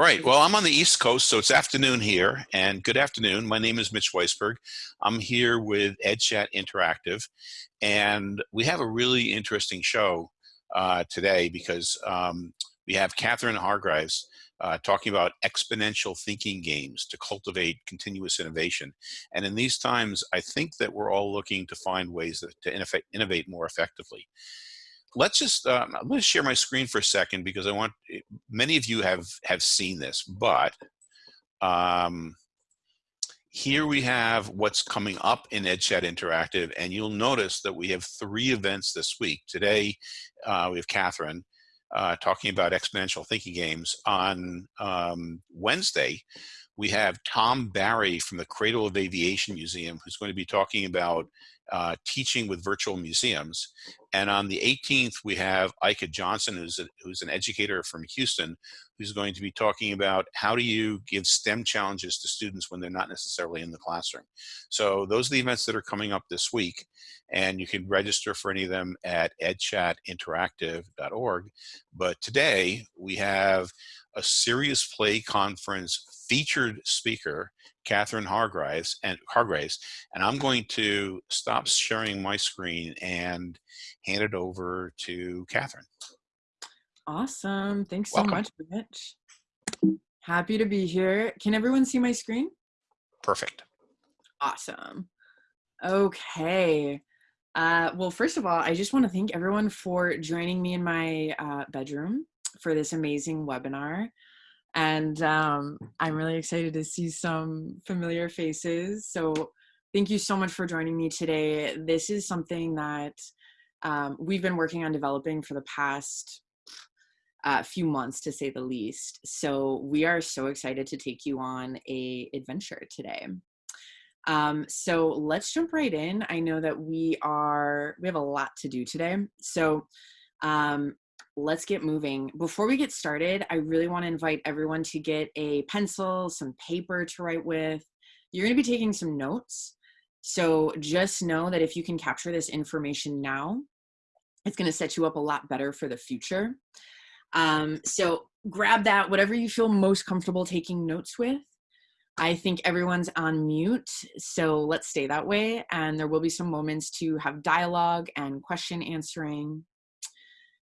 All right. Well, I'm on the East Coast, so it's afternoon here. And good afternoon. My name is Mitch Weisberg. I'm here with EdChat Interactive. And we have a really interesting show uh, today because um, we have Catherine Hargreaves uh, talking about exponential thinking games to cultivate continuous innovation. And in these times, I think that we're all looking to find ways to innovate more effectively let's just um, going to share my screen for a second because I want eh, many of you have have seen this, but um, here we have what's coming up in EdChat Interactive, and you'll notice that we have three events this week. Today, uh, we have Catherine uh, talking about exponential thinking games. On um, Wednesday, we have Tom Barry from the Cradle of Aviation Museum, who's going to be talking about uh, teaching with virtual museums. And on the 18th, we have Ika Johnson, who's, a, who's an educator from Houston, who's going to be talking about how do you give STEM challenges to students when they're not necessarily in the classroom. So those are the events that are coming up this week, and you can register for any of them at edchatinteractive.org. But today, we have a serious play conference featured speaker, Catherine Hargraves, and Hargraves, and I'm going to stop sharing my screen and hand it over to Catherine. Awesome. Thanks Welcome. so much, Mitch. Happy to be here. Can everyone see my screen? Perfect. Awesome. Okay. Uh, well, first of all, I just want to thank everyone for joining me in my uh, bedroom for this amazing webinar. And um, I'm really excited to see some familiar faces. So thank you so much for joining me today. This is something that um, we've been working on developing for the past uh, few months to say the least. So we are so excited to take you on a adventure today. Um, so let's jump right in. I know that we are, we have a lot to do today. So um, let's get moving. Before we get started, I really want to invite everyone to get a pencil, some paper to write with. You're going to be taking some notes. So just know that if you can capture this information now, it's going to set you up a lot better for the future. Um, so grab that, whatever you feel most comfortable taking notes with. I think everyone's on mute, so let's stay that way. And there will be some moments to have dialogue and question answering.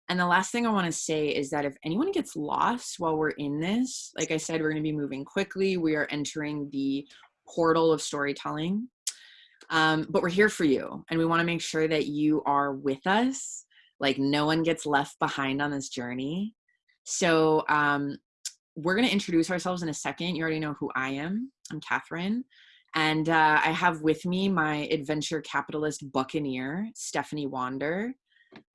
And the last thing I want to say is that if anyone gets lost while we're in this, like I said, we're going to be moving quickly. We are entering the portal of storytelling. Um, but we're here for you, and we want to make sure that you are with us. Like no one gets left behind on this journey. So um, we're going to introduce ourselves in a second. You already know who I am. I'm Catherine. And uh, I have with me my adventure capitalist buccaneer, Stephanie Wander.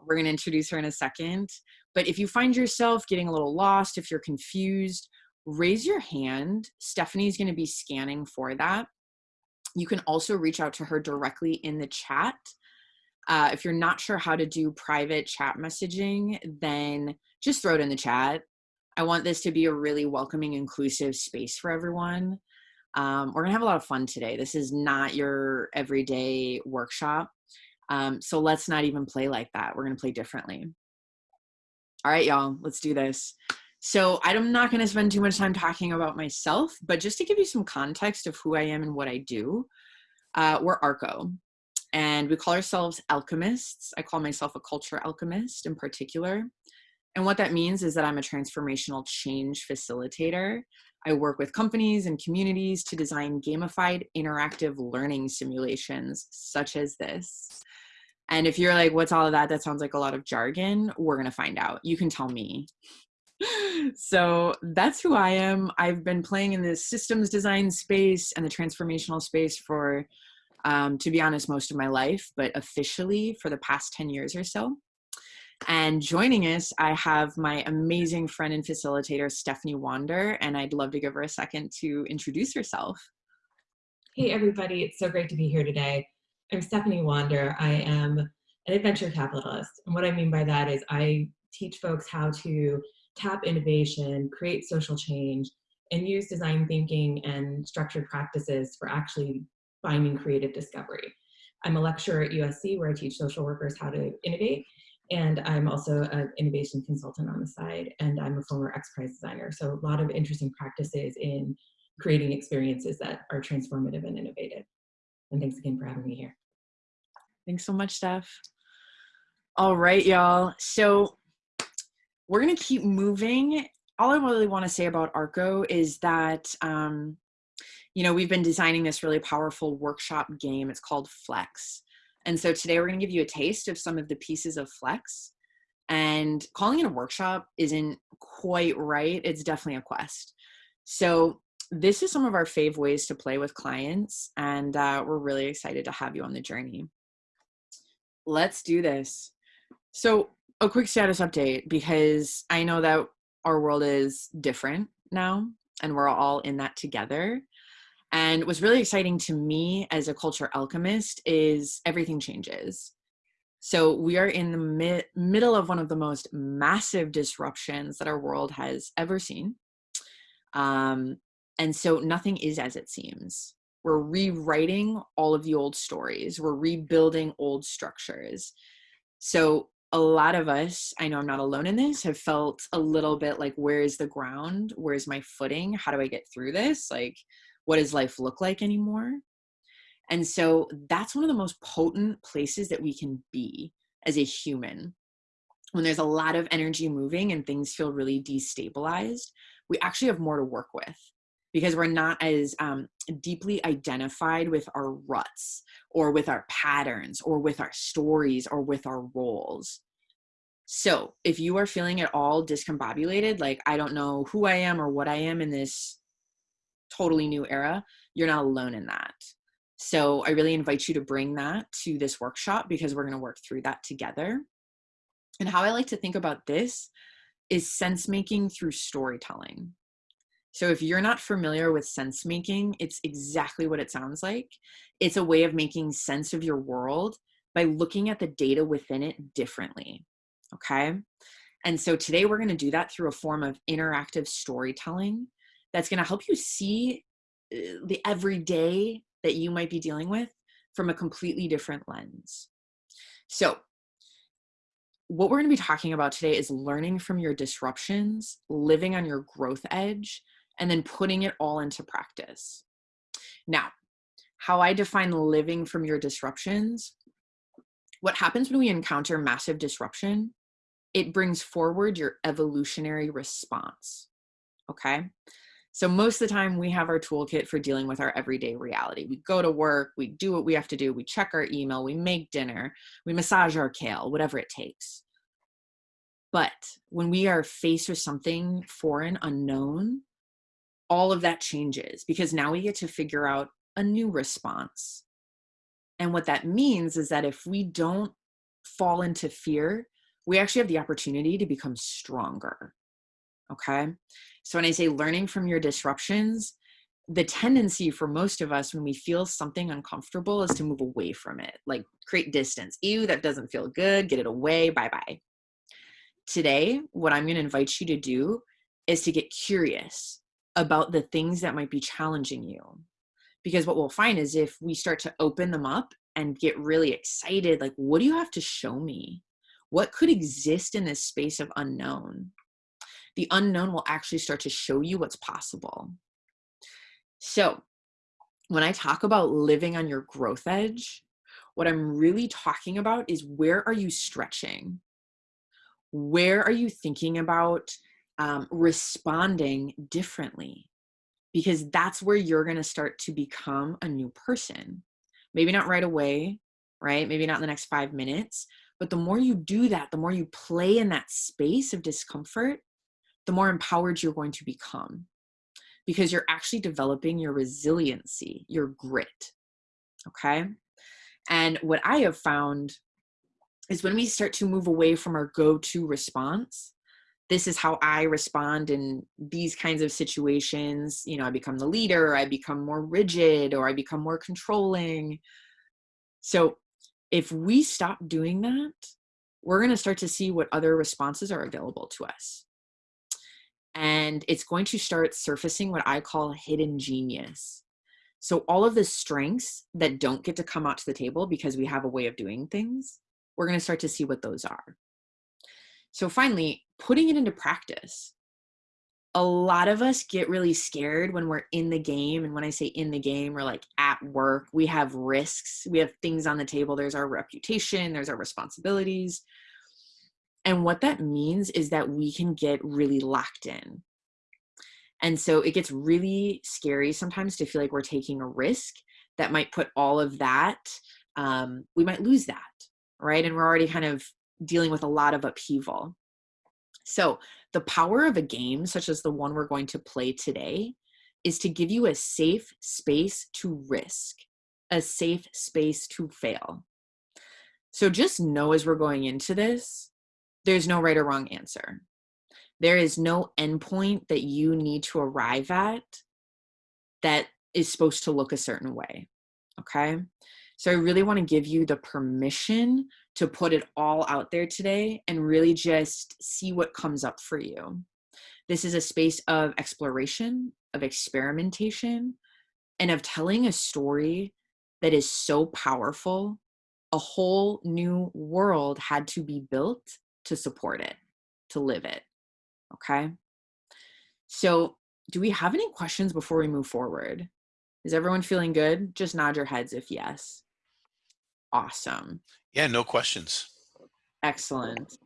We're going to introduce her in a second. But if you find yourself getting a little lost, if you're confused, raise your hand. Stephanie's going to be scanning for that. You can also reach out to her directly in the chat. Uh, if you're not sure how to do private chat messaging, then just throw it in the chat. I want this to be a really welcoming, inclusive space for everyone. Um, we're gonna have a lot of fun today. This is not your everyday workshop. Um, so let's not even play like that. We're gonna play differently. All right, y'all, let's do this. So I'm not gonna spend too much time talking about myself, but just to give you some context of who I am and what I do, uh, we're ARCO and we call ourselves alchemists. I call myself a culture alchemist in particular. And what that means is that I'm a transformational change facilitator. I work with companies and communities to design gamified interactive learning simulations such as this. And if you're like, what's all of that? That sounds like a lot of jargon. We're going to find out. You can tell me. so that's who I am. I've been playing in the systems design space and the transformational space for, um, to be honest, most of my life, but officially for the past 10 years or so. And joining us, I have my amazing friend and facilitator, Stephanie Wander, and I'd love to give her a second to introduce herself. Hey, everybody. It's so great to be here today. I'm Stephanie Wander. I am an adventure capitalist. And what I mean by that is I teach folks how to tap innovation, create social change, and use design thinking and structured practices for actually finding creative discovery. I'm a lecturer at USC where I teach social workers how to innovate. And I'm also an innovation consultant on the side, and I'm a former X Prize designer. So a lot of interesting practices in creating experiences that are transformative and innovative. And thanks again for having me here. Thanks so much, Steph. All right, y'all. So we're gonna keep moving. All I really want to say about Arco is that um, you know we've been designing this really powerful workshop game. It's called Flex, and so today we're gonna give you a taste of some of the pieces of Flex. And calling it a workshop isn't quite right. It's definitely a quest. So this is some of our fave ways to play with clients, and uh, we're really excited to have you on the journey. Let's do this. So a quick status update because I know that our world is different now and we're all in that together. And what's really exciting to me as a culture alchemist is everything changes. So we are in the mi middle of one of the most massive disruptions that our world has ever seen. Um, and so nothing is as it seems. We're rewriting all of the old stories. We're rebuilding old structures. So a lot of us, I know I'm not alone in this, have felt a little bit like, where's the ground? Where's my footing? How do I get through this? Like, what does life look like anymore? And so that's one of the most potent places that we can be as a human. When there's a lot of energy moving and things feel really destabilized, we actually have more to work with because we're not as um, deeply identified with our ruts or with our patterns or with our stories or with our roles. So if you are feeling at all discombobulated, like I don't know who I am or what I am in this totally new era, you're not alone in that. So I really invite you to bring that to this workshop because we're going to work through that together. And how I like to think about this is sense making through storytelling. So if you're not familiar with sense making, it's exactly what it sounds like. It's a way of making sense of your world by looking at the data within it differently. Okay. And so today we're going to do that through a form of interactive storytelling that's going to help you see uh, the everyday that you might be dealing with from a completely different lens. So what we're going to be talking about today is learning from your disruptions, living on your growth edge, and then putting it all into practice. Now, how I define living from your disruptions, what happens when we encounter massive disruption, it brings forward your evolutionary response, okay? So most of the time we have our toolkit for dealing with our everyday reality. We go to work, we do what we have to do, we check our email, we make dinner, we massage our kale, whatever it takes. But when we are faced with something foreign, unknown, all of that changes because now we get to figure out a new response. And what that means is that if we don't fall into fear, we actually have the opportunity to become stronger. Okay. So when I say learning from your disruptions, the tendency for most of us when we feel something uncomfortable is to move away from it, like create distance. Ew, that doesn't feel good. Get it away. Bye bye. Today, what I'm going to invite you to do is to get curious about the things that might be challenging you. Because what we'll find is if we start to open them up and get really excited, like, what do you have to show me? What could exist in this space of unknown? The unknown will actually start to show you what's possible. So, when I talk about living on your growth edge, what I'm really talking about is where are you stretching? Where are you thinking about um, responding differently because that's where you're going to start to become a new person. Maybe not right away, right? Maybe not in the next five minutes, but the more you do that, the more you play in that space of discomfort, the more empowered you're going to become because you're actually developing your resiliency, your grit. Okay. And what I have found is when we start to move away from our go to response this is how I respond in these kinds of situations. You know, I become the leader, I become more rigid, or I become more controlling. So if we stop doing that, we're going to start to see what other responses are available to us. And it's going to start surfacing what I call hidden genius. So all of the strengths that don't get to come out to the table because we have a way of doing things, we're going to start to see what those are. So finally, putting it into practice. A lot of us get really scared when we're in the game. And when I say in the game, we're like at work, we have risks, we have things on the table. There's our reputation, there's our responsibilities. And what that means is that we can get really locked in. And so it gets really scary sometimes to feel like we're taking a risk that might put all of that, um, we might lose that, right? And we're already kind of dealing with a lot of upheaval. So, the power of a game, such as the one we're going to play today, is to give you a safe space to risk, a safe space to fail. So, just know as we're going into this, there's no right or wrong answer. There is no endpoint that you need to arrive at that is supposed to look a certain way. Okay. So I really want to give you the permission to put it all out there today and really just see what comes up for you. This is a space of exploration, of experimentation, and of telling a story that is so powerful. A whole new world had to be built to support it, to live it. Okay. So, do we have any questions before we move forward? Is everyone feeling good? Just nod your heads if yes. Awesome. Yeah, no questions. Excellent.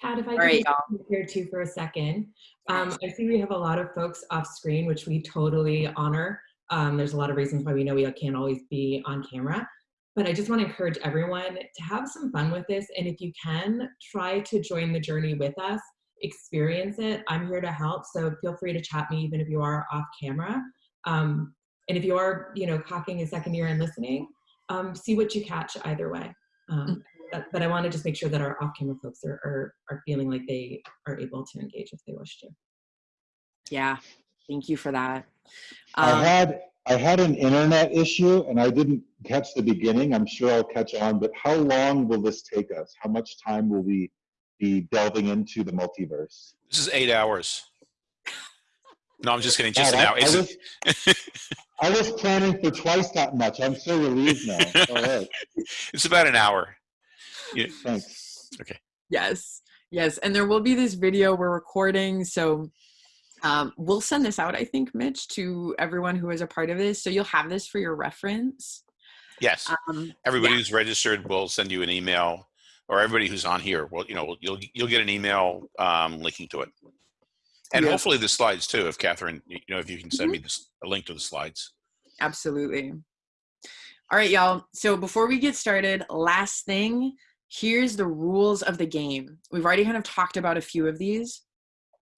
Kat, if I All could right, just here too for a second. Um, I see we have a lot of folks off screen, which we totally honor. Um, there's a lot of reasons why we know we can't always be on camera. But I just want to encourage everyone to have some fun with this. And if you can, try to join the journey with us, experience it. I'm here to help. So feel free to chat me even if you are off camera. Um, and if you are, you know, cocking a second ear and listening, um, see what you catch either way. Um, Mm. but, but I want to just make sure that our off-camera folks are, are, are feeling like they are able to engage if they wish to. Yeah. Thank you for that. I Um, had, I had an internet issue and I didn't catch the beginning. I'm sure I'll catch on, but how long will this take us? How much time will we be delving into the multiverse? This is eight hours. No, I'm just kidding. Just an I- hour. I It's- was- planning for twice that much. I'm so relieved now. All right, it's about an hour. Yeah. thanks. Okay. Yes. Yes. And there will be this video we're recording. So um, we'll send this out, I think, Mitch, to everyone who is a part of this. So you'll have this for your reference. Yes. Um, Everybody who's registered will send you an email, or everybody who's on here. Well, you know, you'll you'll get an email um, linking to it, and Yeah. hopefully the slides too. If Catherine, you know, if you can send mm-hmm. me this, a link to the slides. Absolutely. All right, y'all. So before we get started, last thing, here's the rules of the game. We've already kind of talked about a few of these.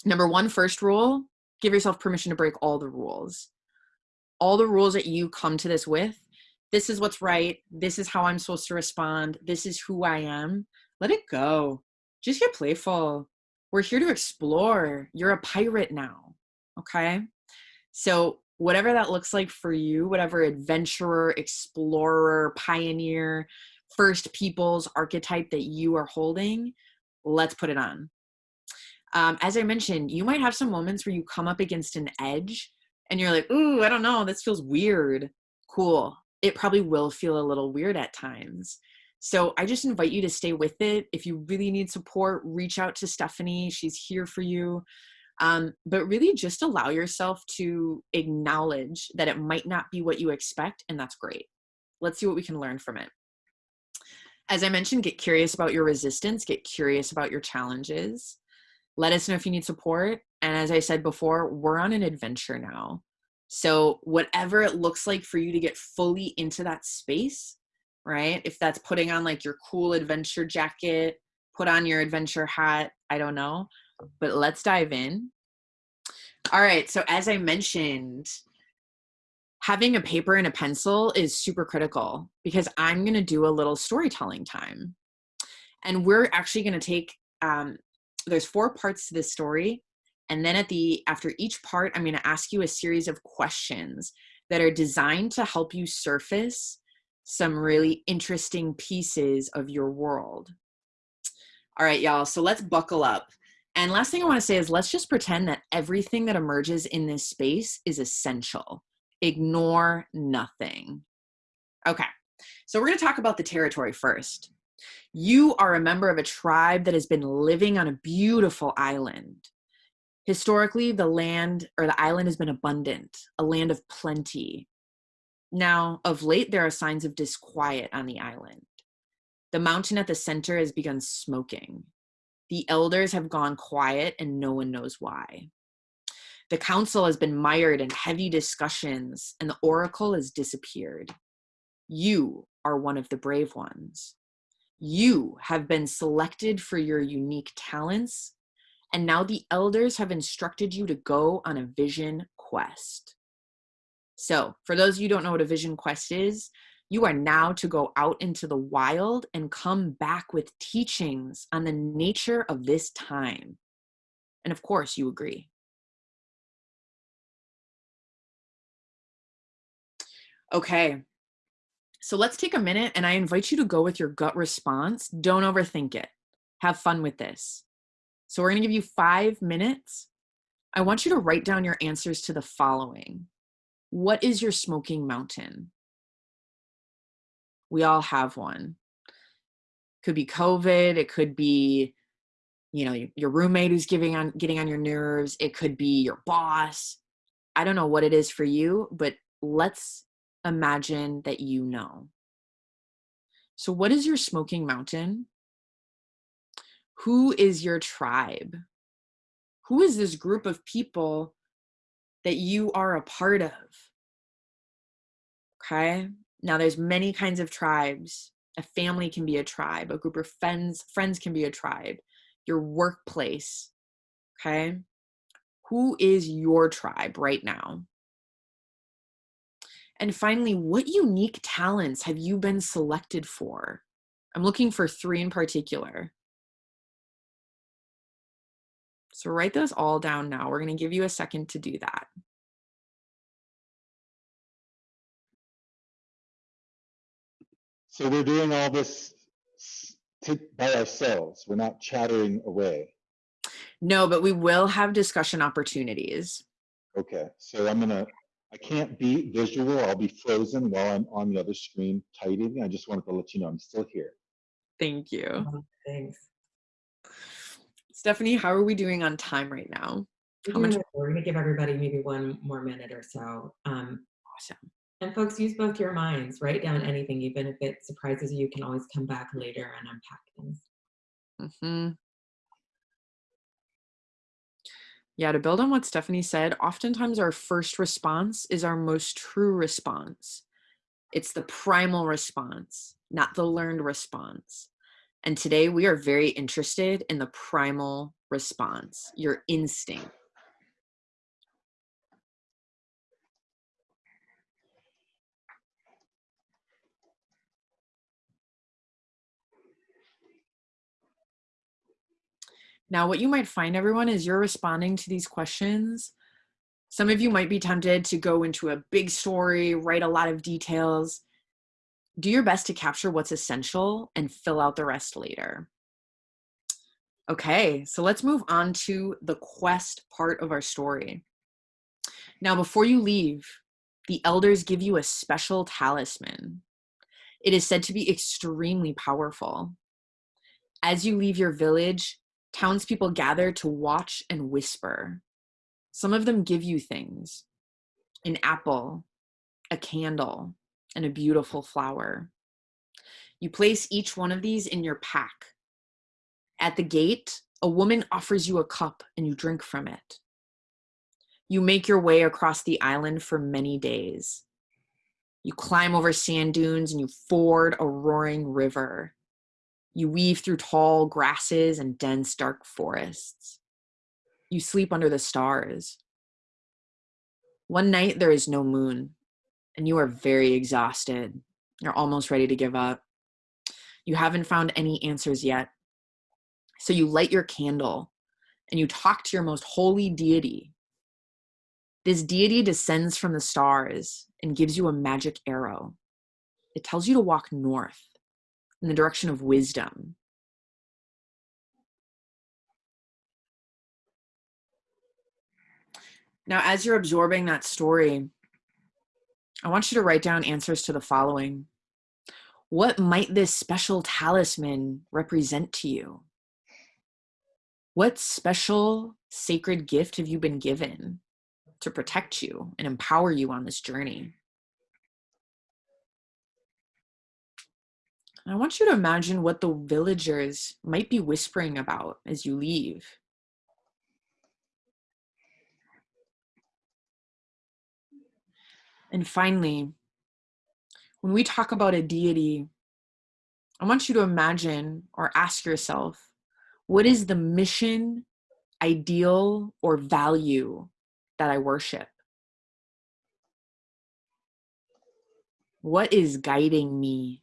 Number one, first rule give yourself permission to break all the rules. All the rules that you come to this with, this is what's right. This is how I'm supposed to respond. This is who I am. Let it go. Just get playful. We're here to explore. You're a pirate now. Okay. So, whatever that looks like for you, whatever adventurer, explorer, pioneer, first people's archetype that you are holding, let's put it on. Um, as I mentioned, you might have some moments where you come up against an edge and you're like, ooh, I don't know, this feels weird. Cool. It probably will feel a little weird at times. So I just invite you to stay with it. If you really need support, reach out to Stephanie. She's here for you. Um, but really just allow yourself to acknowledge that it might not be what you expect, and that's great. Let's see what we can learn from it. As I mentioned, get curious about your resistance, get curious about your challenges. Let us know if you need support. And as I said before, we're on an adventure now. So, whatever it looks like for you to get fully into that space, right? If that's putting on like your cool adventure jacket, put on your adventure hat, I don't know but let's dive in. All right, so as I mentioned, having a paper and a pencil is super critical because I'm going to do a little storytelling time. And we're actually going to take um, there's four parts to this story and then at the after each part I'm going to ask you a series of questions that are designed to help you surface some really interesting pieces of your world. All right, y'all, so let's buckle up. And last thing I want to say is let's just pretend that everything that emerges in this space is essential. Ignore nothing. Okay, so we're going to talk about the territory first. You are a member of a tribe that has been living on a beautiful island. Historically, the land or the island has been abundant, a land of plenty. Now, of late, there are signs of disquiet on the island. The mountain at the center has begun smoking. The elders have gone quiet and no one knows why. The council has been mired in heavy discussions and the oracle has disappeared. You are one of the brave ones. You have been selected for your unique talents, and now the elders have instructed you to go on a vision quest. So, for those of you don't know what a vision quest is, you are now to go out into the wild and come back with teachings on the nature of this time. And of course, you agree. Okay, so let's take a minute and I invite you to go with your gut response. Don't overthink it. Have fun with this. So we're going to give you five minutes. I want you to write down your answers to the following. What is your smoking mountain? We all have one. Could be COVID. It could be, you know, your roommate who's giving on getting on your nerves. It could be your boss. I don't know what it is for you, but let's imagine that you know. So, what is your smoking mountain? Who is your tribe? Who is this group of people that you are a part of? Okay. Now, there's many kinds of tribes. A family can be a tribe. A group of friends friends can be a tribe. Your workplace. Okay. Who is your tribe right now? And finally, what unique talents have you been selected for? I'm looking for three in particular. So write those all down now. We're going to give you a second to do that. So we're doing all this by ourselves. We're not chattering away. No, but we will have discussion opportunities. Okay, so I'm gonna I can't be visual. I'll be frozen while I'm on the other screen typing. I just wanted to let you know I'm still here. Thank you. Oh, thanks. Stephanie, how are we doing on time right now? How much? We're going to give everybody maybe one more minute or so. Um, Awesome. and folks, use both your minds. Write down anything, even if it surprises you. You can always come back later and unpack things. hmm Yeah, to build on what Stephanie said, oftentimes our first response is our most true response. It's the primal response, not the learned response. And today we are very interested in the primal response, your instinct. Now, what you might find, everyone, is you're responding to these questions. Some of you might be tempted to go into a big story, write a lot of details. Do your best to capture what's essential and fill out the rest later. Okay, so let's move on to the quest part of our story. Now, before you leave, the elders give you a special talisman. It is said to be extremely powerful. As you leave your village, townspeople gather to watch and whisper. Some of them give you things an apple, a candle, and a beautiful flower. You place each one of these in your pack. At the gate, a woman offers you a cup and you drink from it. You make your way across the island for many days. You climb over sand dunes and you ford a roaring river. You weave through tall grasses and dense dark forests. You sleep under the stars. One night there is no moon, and you are very exhausted. You're almost ready to give up. You haven't found any answers yet. So you light your candle and you talk to your most holy deity. This deity descends from the stars and gives you a magic arrow. It tells you to walk north in the direction of wisdom. Now, as you're absorbing that story, I want you to write down answers to the following What might this special talisman represent to you? What special sacred gift have you been given to protect you and empower you on this journey? I want you to imagine what the villagers might be whispering about as you leave. And finally, when we talk about a deity, I want you to imagine or ask yourself, what is the mission, ideal, or value that I worship? What is guiding me?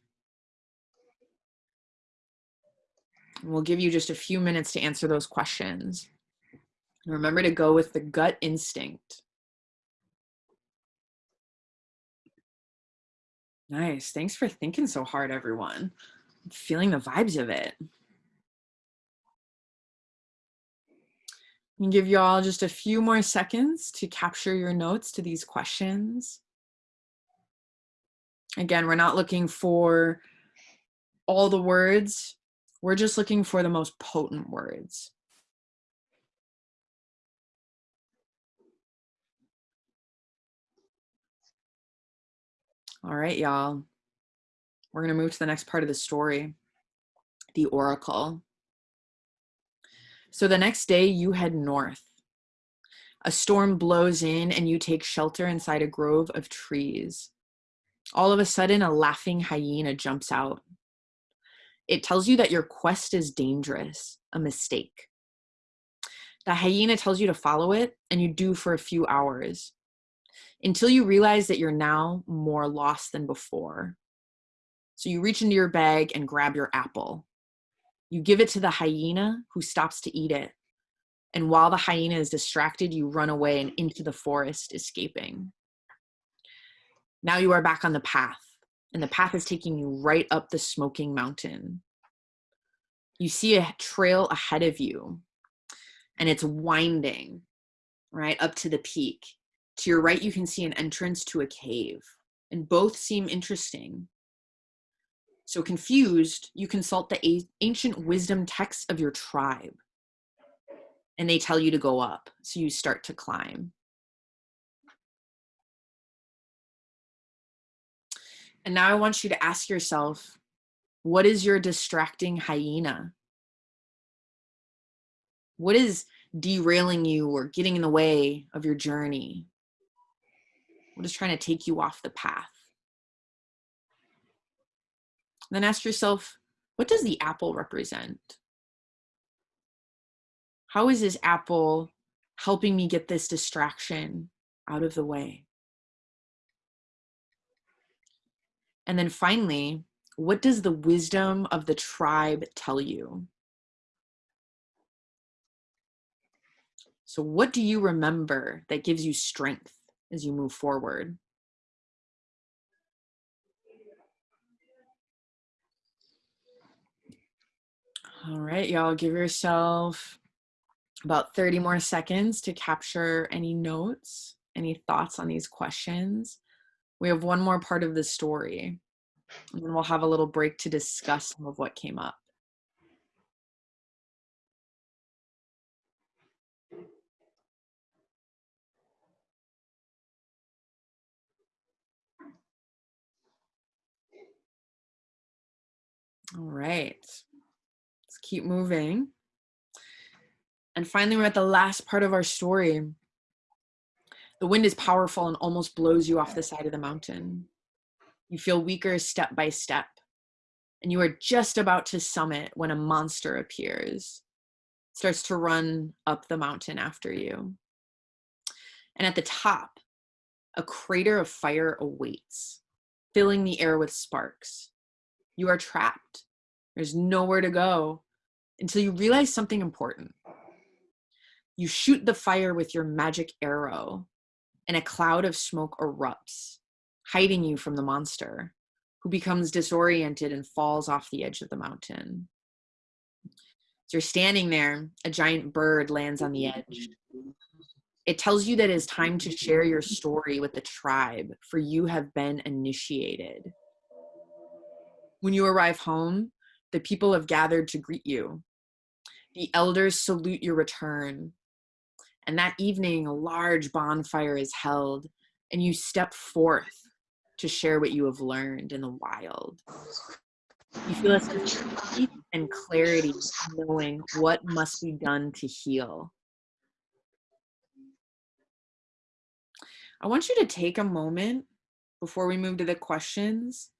We'll give you just a few minutes to answer those questions. Remember to go with the gut instinct. Nice. Thanks for thinking so hard, everyone. I'm feeling the vibes of it. And give you all just a few more seconds to capture your notes to these questions. Again, we're not looking for all the words. We're just looking for the most potent words. All right, y'all. We're going to move to the next part of the story the oracle. So the next day, you head north. A storm blows in, and you take shelter inside a grove of trees. All of a sudden, a laughing hyena jumps out. It tells you that your quest is dangerous, a mistake. The hyena tells you to follow it, and you do for a few hours until you realize that you're now more lost than before. So you reach into your bag and grab your apple. You give it to the hyena who stops to eat it. And while the hyena is distracted, you run away and into the forest, escaping. Now you are back on the path, and the path is taking you right up the smoking mountain. You see a trail ahead of you, and it's winding right up to the peak. To your right, you can see an entrance to a cave, and both seem interesting. So confused, you consult the ancient wisdom texts of your tribe, and they tell you to go up. So you start to climb. And now I want you to ask yourself what is your distracting hyena? What is derailing you or getting in the way of your journey? What is trying to take you off the path? Then ask yourself, what does the apple represent? How is this apple helping me get this distraction out of the way? And then finally, what does the wisdom of the tribe tell you? So, what do you remember that gives you strength? As you move forward. All right, y'all, give yourself about 30 more seconds to capture any notes, any thoughts on these questions. We have one more part of the story, and then we'll have a little break to discuss some of what came up. All right, let's keep moving. And finally, we're at the last part of our story. The wind is powerful and almost blows you off the side of the mountain. You feel weaker step by step, and you are just about to summit when a monster appears, starts to run up the mountain after you. And at the top, a crater of fire awaits, filling the air with sparks. You are trapped. There's nowhere to go until you realize something important. You shoot the fire with your magic arrow, and a cloud of smoke erupts, hiding you from the monster, who becomes disoriented and falls off the edge of the mountain. As you're standing there, a giant bird lands on the edge. It tells you that it is time to share your story with the tribe, for you have been initiated. When you arrive home, the people have gathered to greet you. The elders salute your return. And that evening, a large bonfire is held, and you step forth to share what you have learned in the wild. You feel a sense of peace and clarity, knowing what must be done to heal. I want you to take a moment before we move to the questions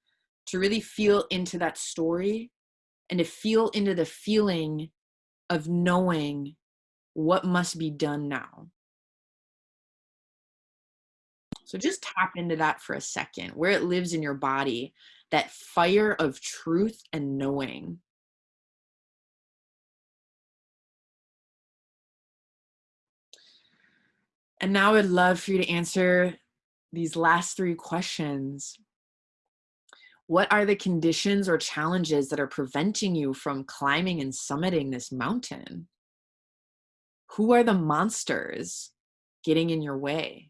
to really feel into that story and to feel into the feeling of knowing what must be done now. So just tap into that for a second, where it lives in your body, that fire of truth and knowing. And now I'd love for you to answer these last three questions. What are the conditions or challenges that are preventing you from climbing and summiting this mountain? Who are the monsters getting in your way?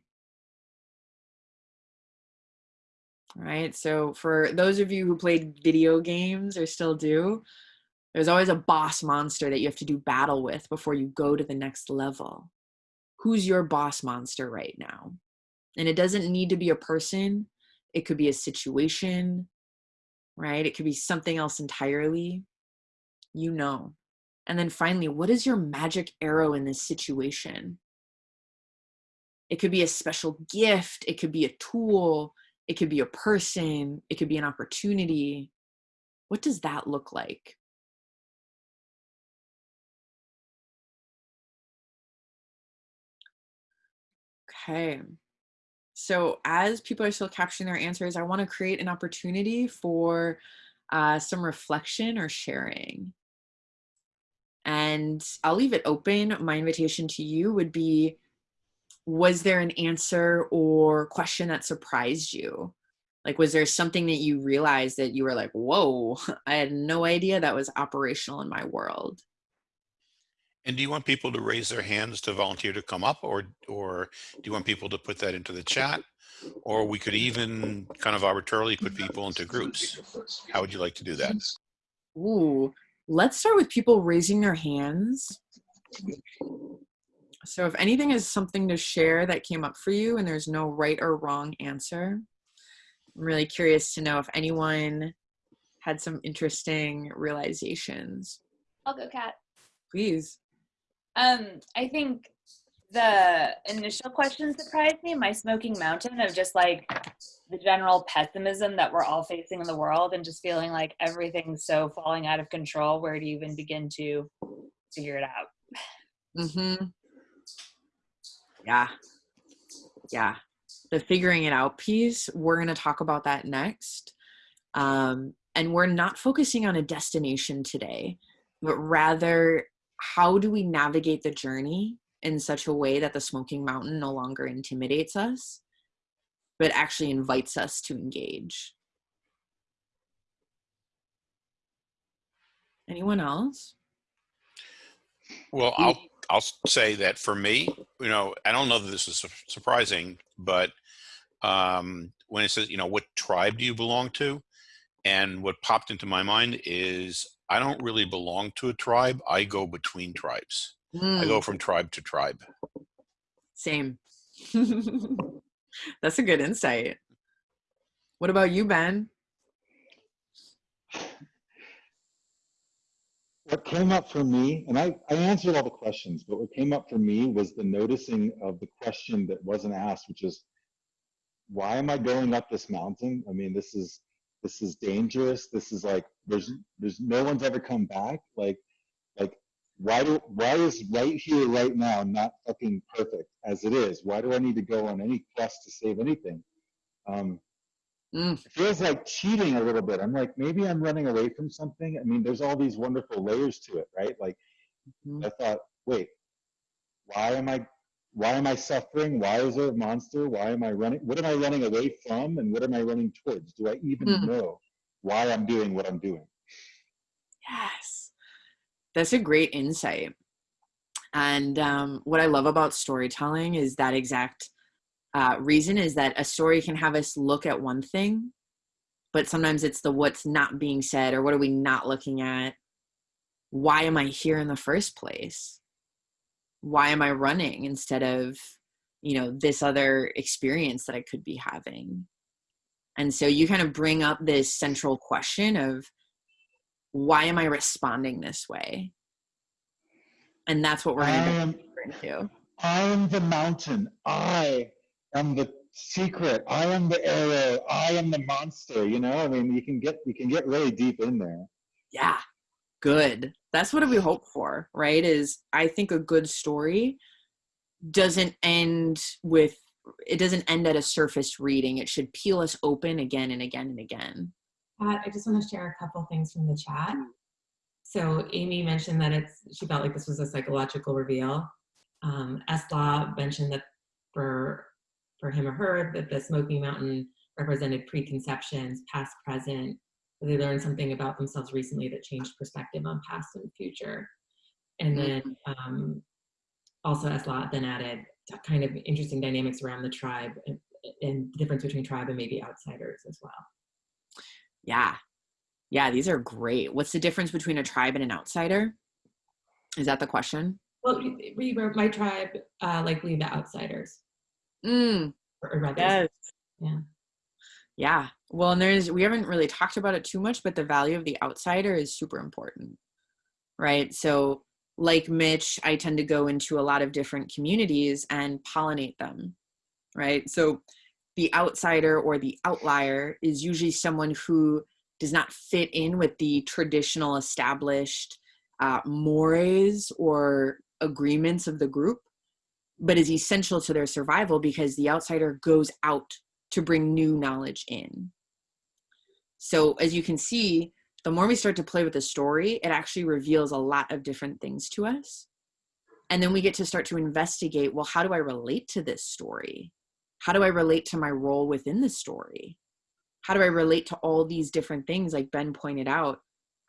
Right. So for those of you who played video games or still do, there's always a boss monster that you have to do battle with before you go to the next level. Who's your boss monster right now? And it doesn't need to be a person. It could be a situation, right? It could be something else entirely. You know. And then finally, what is your magic arrow in this situation? It could be a special gift. It could be a tool. It could be a person, it could be an opportunity. What does that look like? Okay. So as people are still capturing their answers, I want to create an opportunity for uh, some reflection or sharing. And I'll leave it open. My invitation to you would be was there an answer or question that surprised you? Like, was there something that you realized that you were like, whoa, I had no idea that was operational in my world? And do you want people to raise their hands to volunteer to come up or, or do you want people to put that into the chat? Or we could even kind of arbitrarily put people into groups. How would you like to do that? Ooh, let's start with people raising their hands. So if anything is something to share that came up for you and there's no right or wrong answer, I'm really curious to know if anyone had some interesting realizations. I'll go, Kat. Please. Um, I think the initial question surprised me, my smoking mountain of just like the general pessimism that we're all facing in the world and just feeling like everything's so falling out of control. Where do you even begin to figure it out? Mm-hmm. Yeah. Yeah. The figuring it out piece, we're going to talk about that next. Um, and we're not focusing on a destination today, but rather how do we navigate the journey in such a way that the smoking mountain no longer intimidates us, but actually invites us to engage. Anyone else? Well, I'll I'll say that for me, you know, I don't know that this is surprising, but um, when it says, you know, what tribe do you belong to? And what popped into my mind is I don't really belong to a tribe. I go between tribes. Mm. I go from tribe to tribe. Same. That's a good insight. What about you, Ben? what came up for me, and I, I answered all the questions, but what came up for me was the noticing of the question that wasn't asked, which is, why am I going up this mountain? I mean, this is this is dangerous. This is like there's there's no one's ever come back. Like like why do why is right here right now not fucking perfect as it is? Why do I need to go on any quest to save anything? Um, Mm. It feels like cheating a little bit. I'm like, maybe I'm running away from something. I mean, there's all these wonderful layers to it, right? Like, mm-hmm. I thought, wait, why am I, why am I suffering? Why is there a monster? Why am I running? What am I running away from? And what am I running towards? Do I even mm. know why I'm doing what I'm doing? Yes, that's a great insight. And um, what I love about storytelling is that exact uh, reason is that a story can have us look at one thing but sometimes it's the what's not being said or what are we not looking at why am i here in the first place why am i running instead of you know this other experience that i could be having and so you kind of bring up this central question of why am i responding this way and that's what we're going to into I am the mountain. I am the secret. I am the arrow. I am the monster. You know, I mean, you can get you can get really deep in there. yeah good that's what we hope for right is i think a good story doesn't end with it doesn't end at a surface reading it should peel us open again and again and again Pat, I just want to share a couple things from the chat. So Amy mentioned that it's she felt like this was a psychological reveal. Um, Esla mentioned that for for him or her that the Smoky Mountain represented preconceptions, past, present. They learned something about themselves recently that changed perspective on past and future. And then um, also Esla then added kind of interesting dynamics around the tribe and, and the difference between tribe and maybe outsiders as well. yeah. Yeah these are great. What's the difference between a tribe and an outsider? Is that the question? Well, we, we were my tribe, uh, likely the outsiders, mm, or, or yes. Yeah. Yeah. Well and there's we haven't really talked about it too much but the value of the outsider is super important right? So like mitch i tend to go into a lot of different communities and pollinate them right? So the outsider or the outlier is usually someone who does not fit in with the traditional established uh, mores or agreements of the group but is essential to their survival because the outsider goes out to bring new knowledge in. So, as you can see, the more we start to play with the story, it actually reveals a lot of different things to us. And then we get to start to investigate well, how do I relate to this story? How do I relate to my role within the story? How do I relate to all these different things, like Ben pointed out?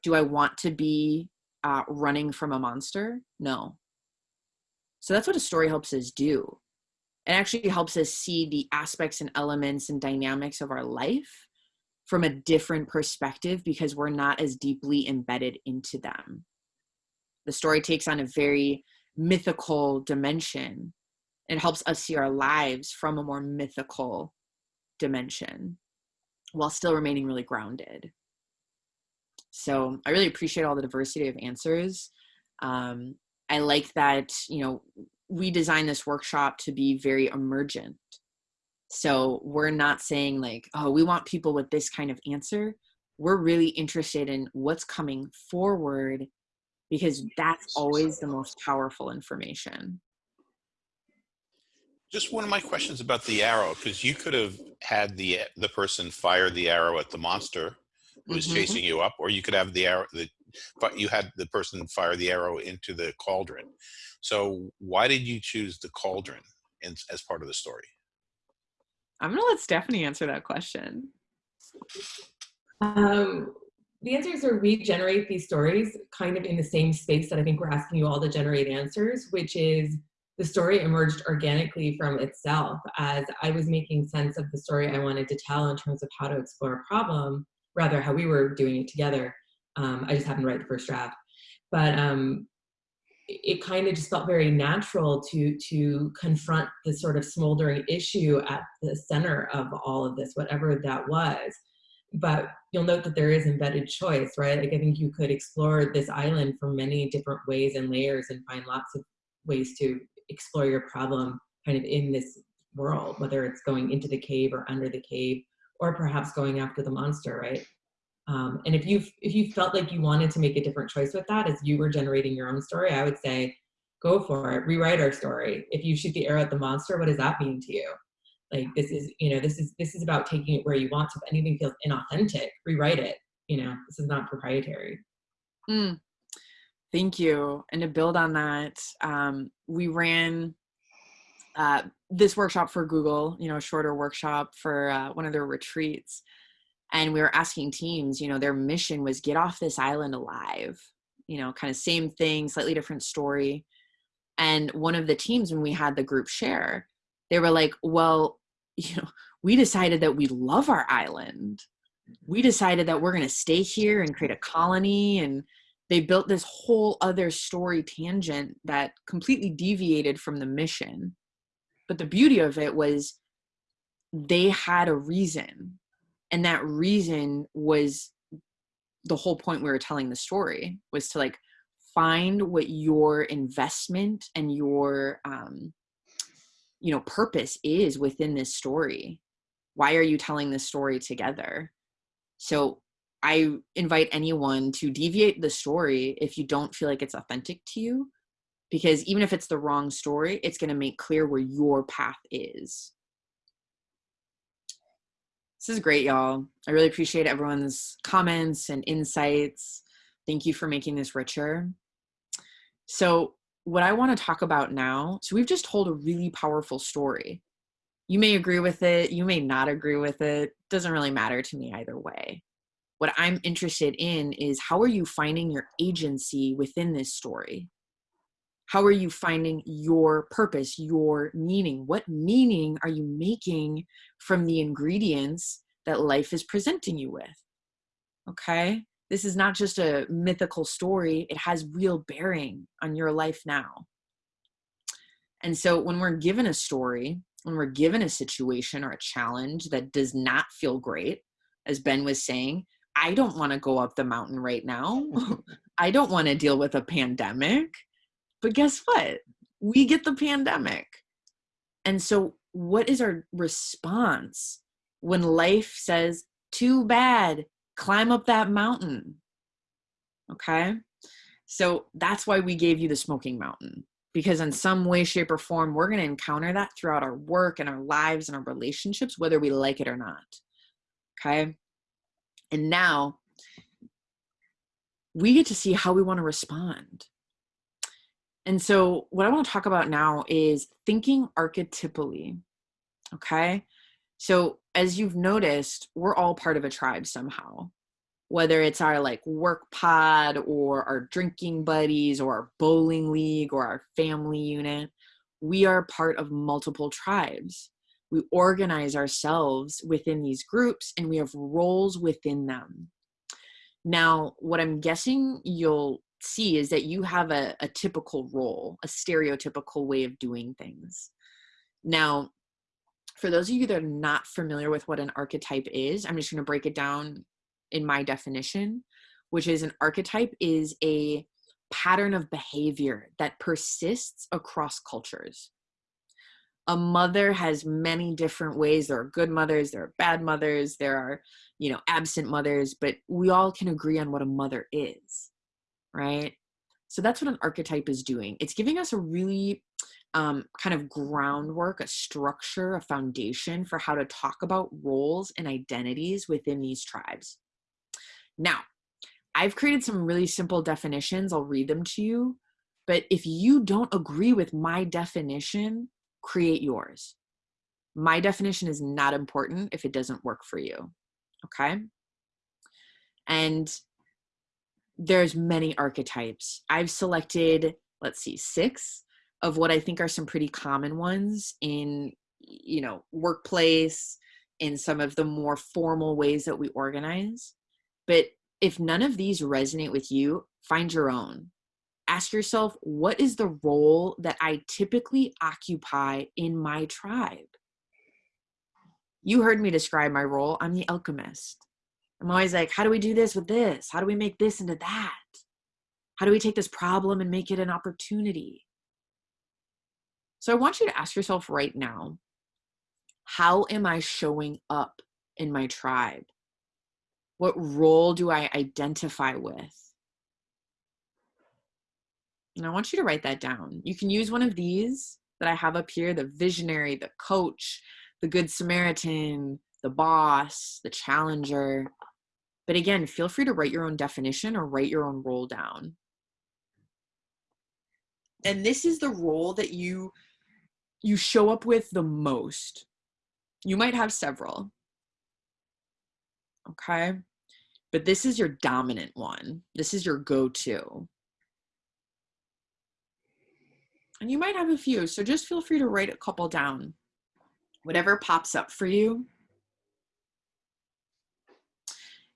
Do I want to be uh, running from a monster? No. So that's what a story helps us do it actually helps us see the aspects and elements and dynamics of our life from a different perspective because we're not as deeply embedded into them. The story takes on a very mythical dimension. It helps us see our lives from a more mythical dimension while still remaining really grounded. So I really appreciate all the diversity of answers. Um, I like that, you know, we designed this workshop to be very emergent. So we're not saying like, oh, we want people with this kind of answer. We're really interested in what's coming forward because that's always the most powerful information. Just one of my questions about the arrow, because you could have had the the person fire the arrow at the monster who was Mhm. chasing you up, or you could have the arrow the you had the person fire the arrow into the cauldron. So why did you choose the cauldron in, as part of the story? I'm gonna let Stephanie answer that question. Um, the answers are we generate these stories kind of in the same space that I think we're asking you all to generate answers, which is the story emerged organically from itself as I was making sense of the story I wanted to tell in terms of how to explore a problem, rather how we were doing it together. Um, I just happened to write the first draft, but um, it, kind of just felt very natural to to confront the sort of smoldering issue at the center of all of this, whatever that was. But you'll note that there is embedded choice, right? Like I think you could explore this island from many different ways and layers and find lots of ways to explore your problem kind of in this world, whether it's going into the cave or under the cave, or perhaps going after the monster, right? Um, and if you if you felt like you wanted to make a different choice with that as you were generating your own story, I would say go for it. Rewrite our story. If you shoot the arrow at the monster, what does that mean to you? Like this is you know this is this is about taking it where you want to. If anything feels inauthentic, rewrite it. You know this is not proprietary. Mm. Thank you. And to build on that, um, we ran uh, this workshop for Google, you know, a shorter workshop for uh, one of their retreats. And we were asking teams, you know, their mission was get off this island alive, you know, kind of same thing, slightly different story. And one of the teams, when we had the group share, they were like, well, you know, we decided that we love our island. we mm-hmm. decided that we're going to stay here and create a colony and they built this whole other story tangent that completely deviated from the mission but the beauty of it was they had a reason and that reason was the whole point we were telling the story was to like find what your investment and your um you know purpose is within this story. Why are you telling this story together? So i invite anyone to deviate the story if you don't feel like it's authentic to you because even if it's the wrong story it's going to make clear where your path is this is great y'all. I really appreciate everyone's comments and insights. Thank you for making this richer. So what i want to talk about now so we've just told a really powerful story. You may agree with it you may not agree with it doesn't really matter to me either way. What i'm interested in is how are you finding your agency within this story how are you finding your purpose your meaning? What meaning are you making from the ingredients that life is presenting you with? Okay? This is not just a mythical story. It has real bearing on your life now. And so when we're given a story when we're given a situation or a challenge that does not feel great as ben was saying i don't want to go up the mountain right now. I don't want to deal with a pandemic but guess what? We get the pandemic. And so, what is our response when life says, too bad, climb up that mountain? Okay. So, that's why we gave you the smoking mountain because, in some way, shape, or form, we're going to encounter that throughout our work and our lives and our relationships, whether we like it or not. Okay. And now we get to see how we want to respond. And so, what I want to talk about now is thinking archetypally. Okay. So, as you've noticed, we're all part of a tribe somehow, whether it's our like work pod or our drinking buddies or our bowling league or our family unit. We are part of multiple tribes. We organize ourselves within these groups and we have roles within them. Now, what I'm guessing you'll see is that you have a, a typical role, a stereotypical way of doing things. Now, for those of you that are not familiar with what an archetype is, I'm just going to break it down in my definition, which is an archetype is a pattern of behavior that persists across cultures. A mother has many different ways. There are good mothers, there are bad mothers, there are, you know, absent mothers, but we all can agree on what a mother is right? So that's what an archetype is doing. It's giving us a really um, kind of groundwork, a structure, a foundation for how to talk about roles and identities within these tribes. Now, I've created some really simple definitions. I'll read them to you. But if you don't agree with my definition, create yours. My definition is not important if it doesn't work for you. Okay. And there's many archetypes. I've selected, let's see, six of what I think are some pretty common ones in, you know, workplace, in some of the more formal ways that we organize. But if none of these resonate with you, find your own. Ask yourself, what is the role that I typically occupy in my tribe? You heard me describe my role. I'm the alchemist. I'm always like, how do we do this with this? How do we make this into that? How do we take this problem and make it an opportunity? So I want you to ask yourself right now how am I showing up in my tribe? What role do I identify with? And I want you to write that down. You can use one of these that I have up here the visionary, the coach, the good Samaritan, the boss, the challenger. But again, feel free to write your own definition or write your own role down. And this is the role that you you show up with the most. You might have several. Okay? But this is your dominant one. This is your go-to. And you might have a few, so just feel free to write a couple down. Whatever pops up for you,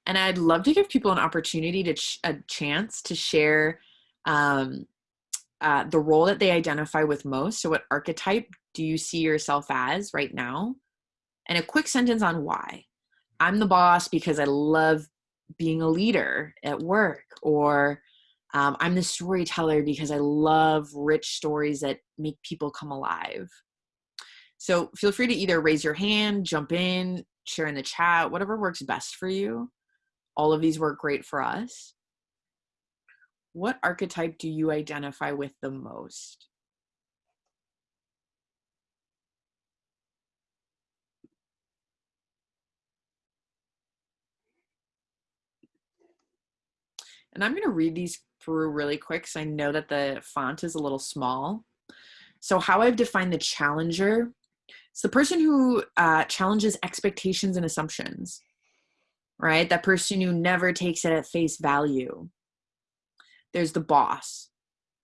And I'd love to give people an opportunity to ch- a chance to share um, uh, the role that they identify with most. So, what archetype do you see yourself as right now? And a quick sentence on why. I'm the boss because I love being a leader at work, or um, I'm the storyteller because I love rich stories that make people come alive. So feel free to either raise your hand, jump in, share in the chat, whatever works best for you. All of these work great for us. What archetype do you identify with the most? And I'm going to read these through really quick because I know that the font is a little small. So, how I've defined the challenger it's the person who uh, challenges expectations and assumptions, right? That person who never takes it at face value. There's the boss.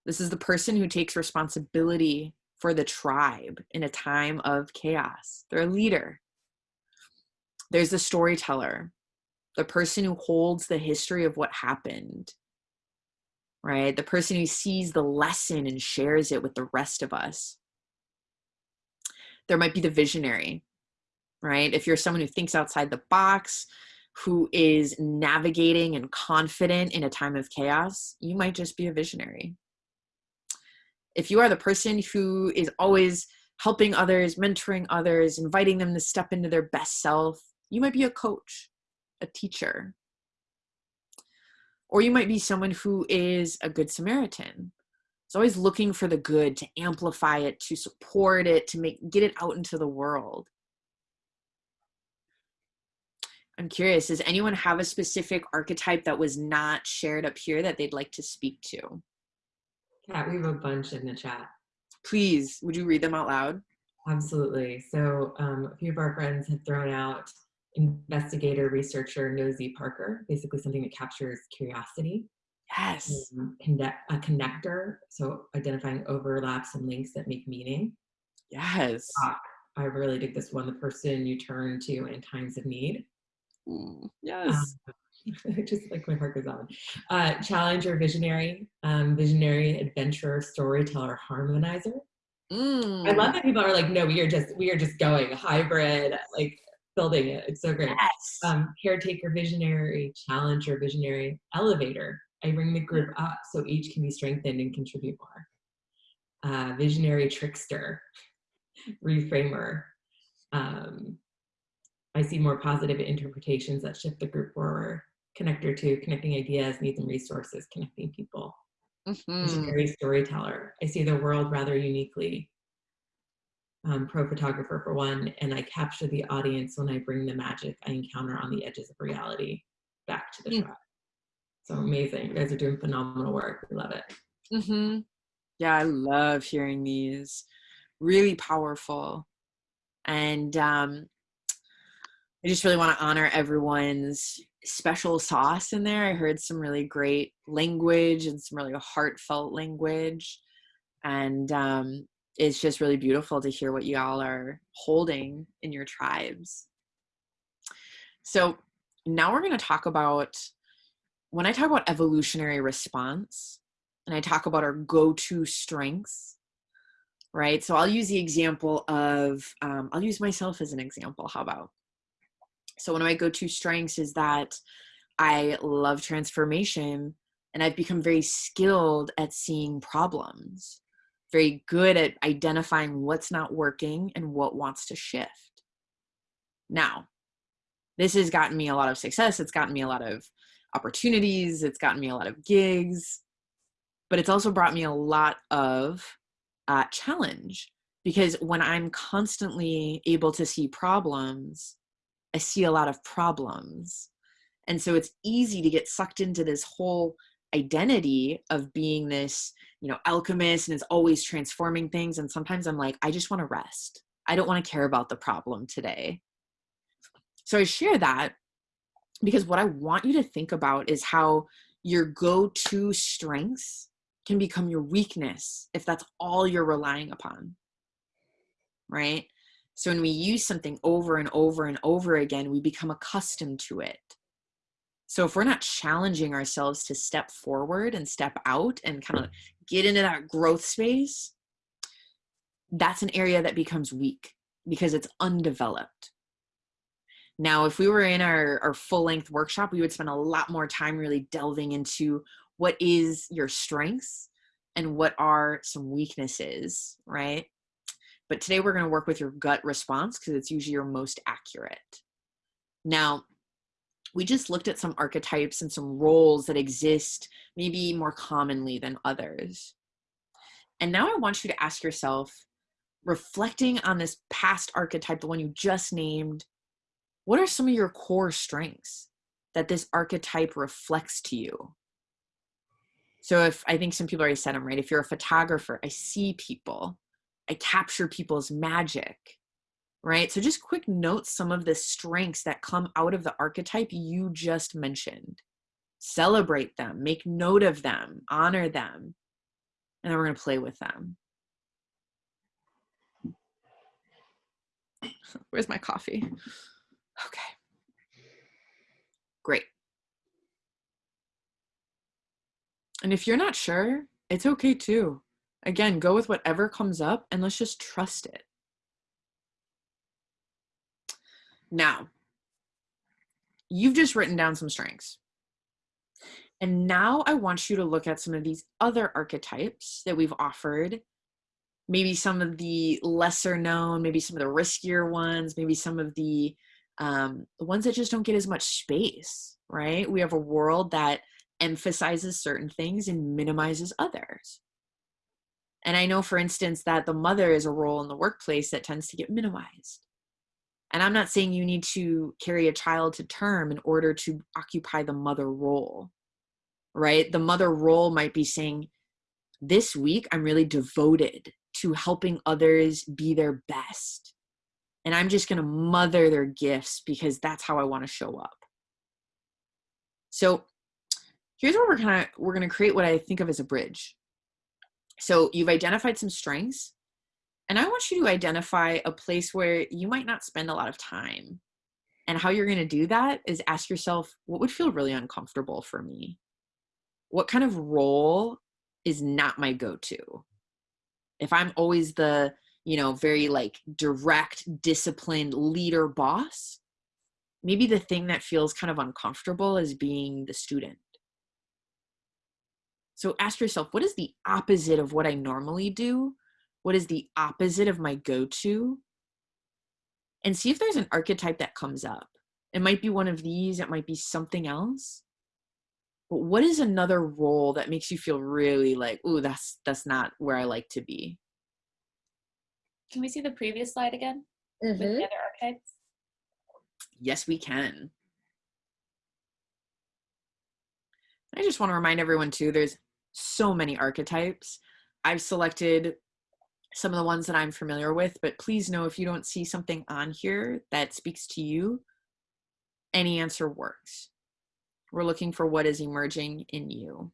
This is the person who takes responsibility for the tribe in a time of chaos. They're a leader. There's the storyteller, the person who holds the history of what happened right? The person who sees the lesson and shares it with the rest of us. There might be the visionary, right? If you're someone who thinks outside the box, who is navigating and confident in a time of chaos, you might just be a visionary. If you are the person who is always helping others, mentoring others, inviting them to step into their best self, you might be a coach, a teacher, or you might be someone who is a good Samaritan. It's always looking for the good, to amplify it, to support it, to make get it out into the world. I'm curious, does anyone have a specific archetype that was not shared up here that they'd like to speak to? Yeah, we have a bunch in the chat. Please, would you read them out loud? Absolutely. So um, a few of our friends have thrown out investigator, researcher, nosy Parker, basically something that captures curiosity. Yes. Um, connect, a connector, so identifying overlaps and links that make meaning. Yes. I really dig this one, the person you turn to in times of need. Mm, yes. Um, just like my heart goes on. Uh, challenger, visionary, um, visionary, adventurer, storyteller, harmonizer. Mm. I love that people are like, no, we are just we are just going hybrid, like building it. It's so great. Yes. Um, caretaker, visionary, challenger, visionary, elevator. I bring the group up so each can be strengthened and contribute more. Uh, visionary, trickster, reframer. Um, I see more positive interpretations that shift the group forward. Connector to connecting ideas, needs, and resources, connecting people. Mm-hmm. Visionary storyteller. I see the world rather uniquely um, pro photographer for one, and I capture the audience when I bring the magic I encounter on the edges of reality back to the Mm. shot. So amazing. You guys are doing phenomenal work. We love it. Mm-hmm. Yeah, I love hearing these. Really powerful. And um, I just really want to honor everyone's special sauce in there. I heard some really great language and some really heartfelt language. And um, it's just really beautiful to hear what y'all are holding in your tribes. So now we're going to talk about when I talk about evolutionary response and I talk about our go to strengths, right? So I'll use the example of, um, I'll use myself as an example. How about? So one of my go to strengths is that I love transformation and I've become very skilled at seeing problems very good at identifying what's not working and what wants to shift. Now, this has gotten me a lot of success. It's gotten me a lot of opportunities. It's gotten me a lot of gigs, but it's also brought me a lot of uh, challenge because when I'm constantly able to see problems, I see a lot of problems. And so it's easy to get sucked into this whole identity of being this you know alchemist and is always transforming things. And sometimes i'm like i just want to rest. I don't want to care about the problem today. So i share that because what i want you to think about is how your go-to strengths can become your weakness if that's all you're relying upon. Right so when we use something over and over and over again we become accustomed to it So if we're not challenging ourselves to step forward and step out and kind of get into that growth space, that's an area that becomes weak because it's undeveloped. Now, if we were in our, our full length workshop, we would spend a lot more time really delving into what is your strengths and what are some weaknesses, right? But today we're going to work with your gut response because it's usually your most accurate. Now, we just looked at some archetypes and some roles that exist maybe more commonly than others. And now I want you to ask yourself, reflecting on this past archetype, the one you just named, what are some of your core strengths that this archetype reflects to you? So if I think some people already said them, right? If you're a photographer, I see people, I capture people's magic, right? So just quick note some of the strengths that come out of the archetype you just mentioned. Celebrate them, make note of them, honor them, and then we're to play with them. Where's my coffee? Okay. Great. And if you're not sure, it's okay too. Again, go with whatever comes up and let's just trust it. Now, you've just written down some strengths. And now I want you to look at some of these other archetypes that we've offered. Maybe some of the lesser known, maybe some of the riskier ones, maybe some of the um, the ones that just don't get as much space, right? We have a world that emphasizes certain things and minimizes others. And I know, for instance, that the mother is a role in the workplace that tends to get minimized. And I'm not saying you need to carry a child to term in order to occupy the mother role, right? The mother role might be saying, This week, I'm really devoted to helping others be their best and I'm just going to mother their gifts because that's how I want to show up. So here's where we're kind of we're going to create what I think of as a bridge. So you've identified some strengths and I want you to identify a place where you might not spend a lot of time. And how you're going to do that is ask yourself what would feel really uncomfortable for me? What kind of role is not my go-to? If I'm always the you know, very like direct, disciplined leader boss, maybe the thing that feels kind of uncomfortable is being the student. So ask yourself, what is the opposite of what I normally do? What is the opposite of my go to? And see if there's an archetype that comes up. It might be one of these, it might be something else. But what is another role that makes you feel really like, ooh, that's that's not where I like to be? Can we see the previous slide again with the Mm-hmm. other archetypes? Yes, we can. I just want to remind everyone too, there's so many archetypes. I've selected some of the ones that I'm familiar with, but please know if you don't see something on here that speaks to you, any answer works. We're looking for what is emerging in you.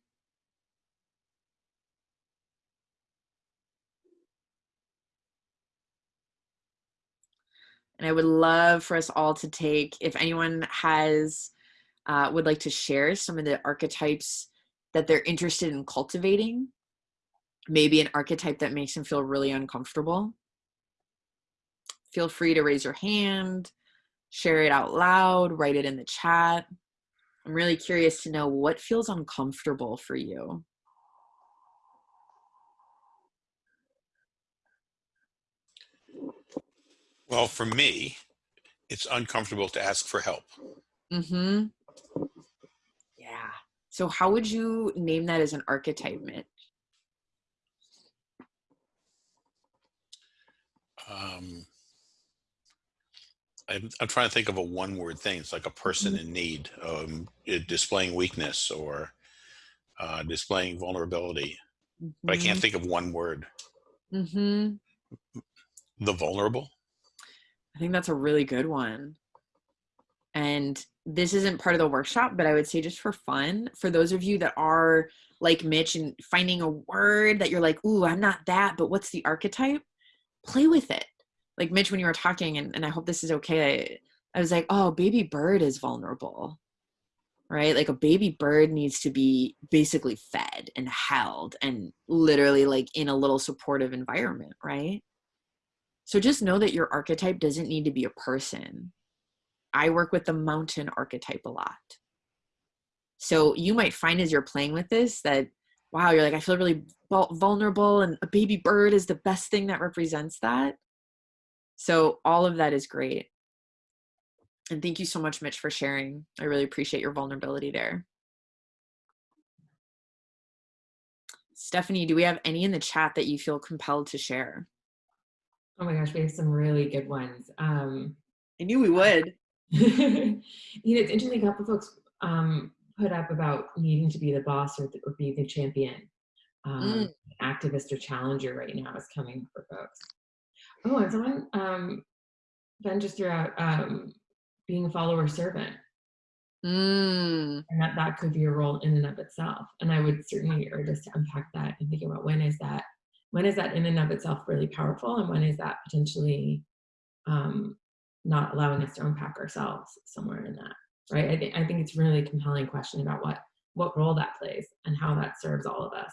And I would love for us all to take, if anyone has, uh, would like to share some of the archetypes that they're interested in cultivating, maybe an archetype that makes them feel really uncomfortable. Feel free to raise your hand, share it out loud, write it in the chat. I'm really curious to know what feels uncomfortable for you. Well, for me, it's uncomfortable to ask for help. Mm-hmm. So how would you name that as an archetype, Mitch? Um, I'm, I'm trying to think of a one word thing. It's like a person in need, um, displaying weakness or uh, displaying vulnerability. But I can't think of one word. Mm-hmm. The vulnerable? I think that's a really good one. And this isn't part of the workshop, but I would say just for fun, for those of you that are like Mitch and finding a word that you're like, ooh, I'm not that, but what's the archetype? Play with it. Like Mitch, when you were talking, and, and I hope this is okay, I, I was like, oh, baby bird is vulnerable. right? Like a baby bird needs to be basically fed and held and literally like in a little supportive environment, right? So just know that your archetype doesn't need to be a person. I work with the mountain archetype a lot. So you might find as you're playing with this that, wow, you're like, I feel really vulnerable, and a baby bird is the best thing that represents that. So all of that is great. And thank you so much, Mitch, for sharing. I really appreciate your vulnerability there. Stephanie, do we have any in the chat that you feel compelled to share? Oh my gosh, we have some really good ones. Um, I knew we would. you know, it's interesting. A couple folks um, put up about needing to be the boss or, or be the champion. Um, mm. Activist or challenger right now is coming for folks. Oh, and someone um, Ben just threw out um, being a follower servant. Mm. And that, that could be a role in and of itself. And I would certainly urge us to unpack that and think about when is that, when is that in and of itself really powerful and when is that potentially um, not allowing us to unpack ourselves somewhere in that, right? I, th- I think it's really compelling question about what, what role that plays and how that serves all of us.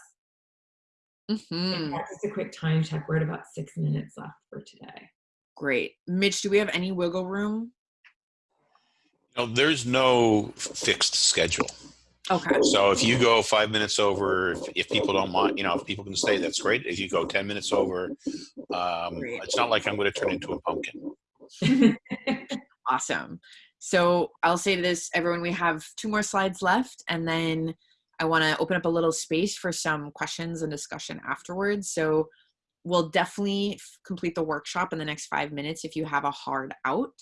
Mm-hmm. Just a quick time check. We're at about six minutes left for today. Great. Mitch, do we have any wiggle room no, there's no fixed schedule. Okay. So if you go five minutes over, if, if, people don't mind, you know, if people can stay, that's great. If you go 10 minutes over, um, it's not like I'm going to turn into a pumpkin. awesome. So I'll say to this, everyone, we have two more slides left, and then I want to open up a little space for some questions and discussion afterwards. So we'll definitely complete the workshop in the next five minutes if you have a hard out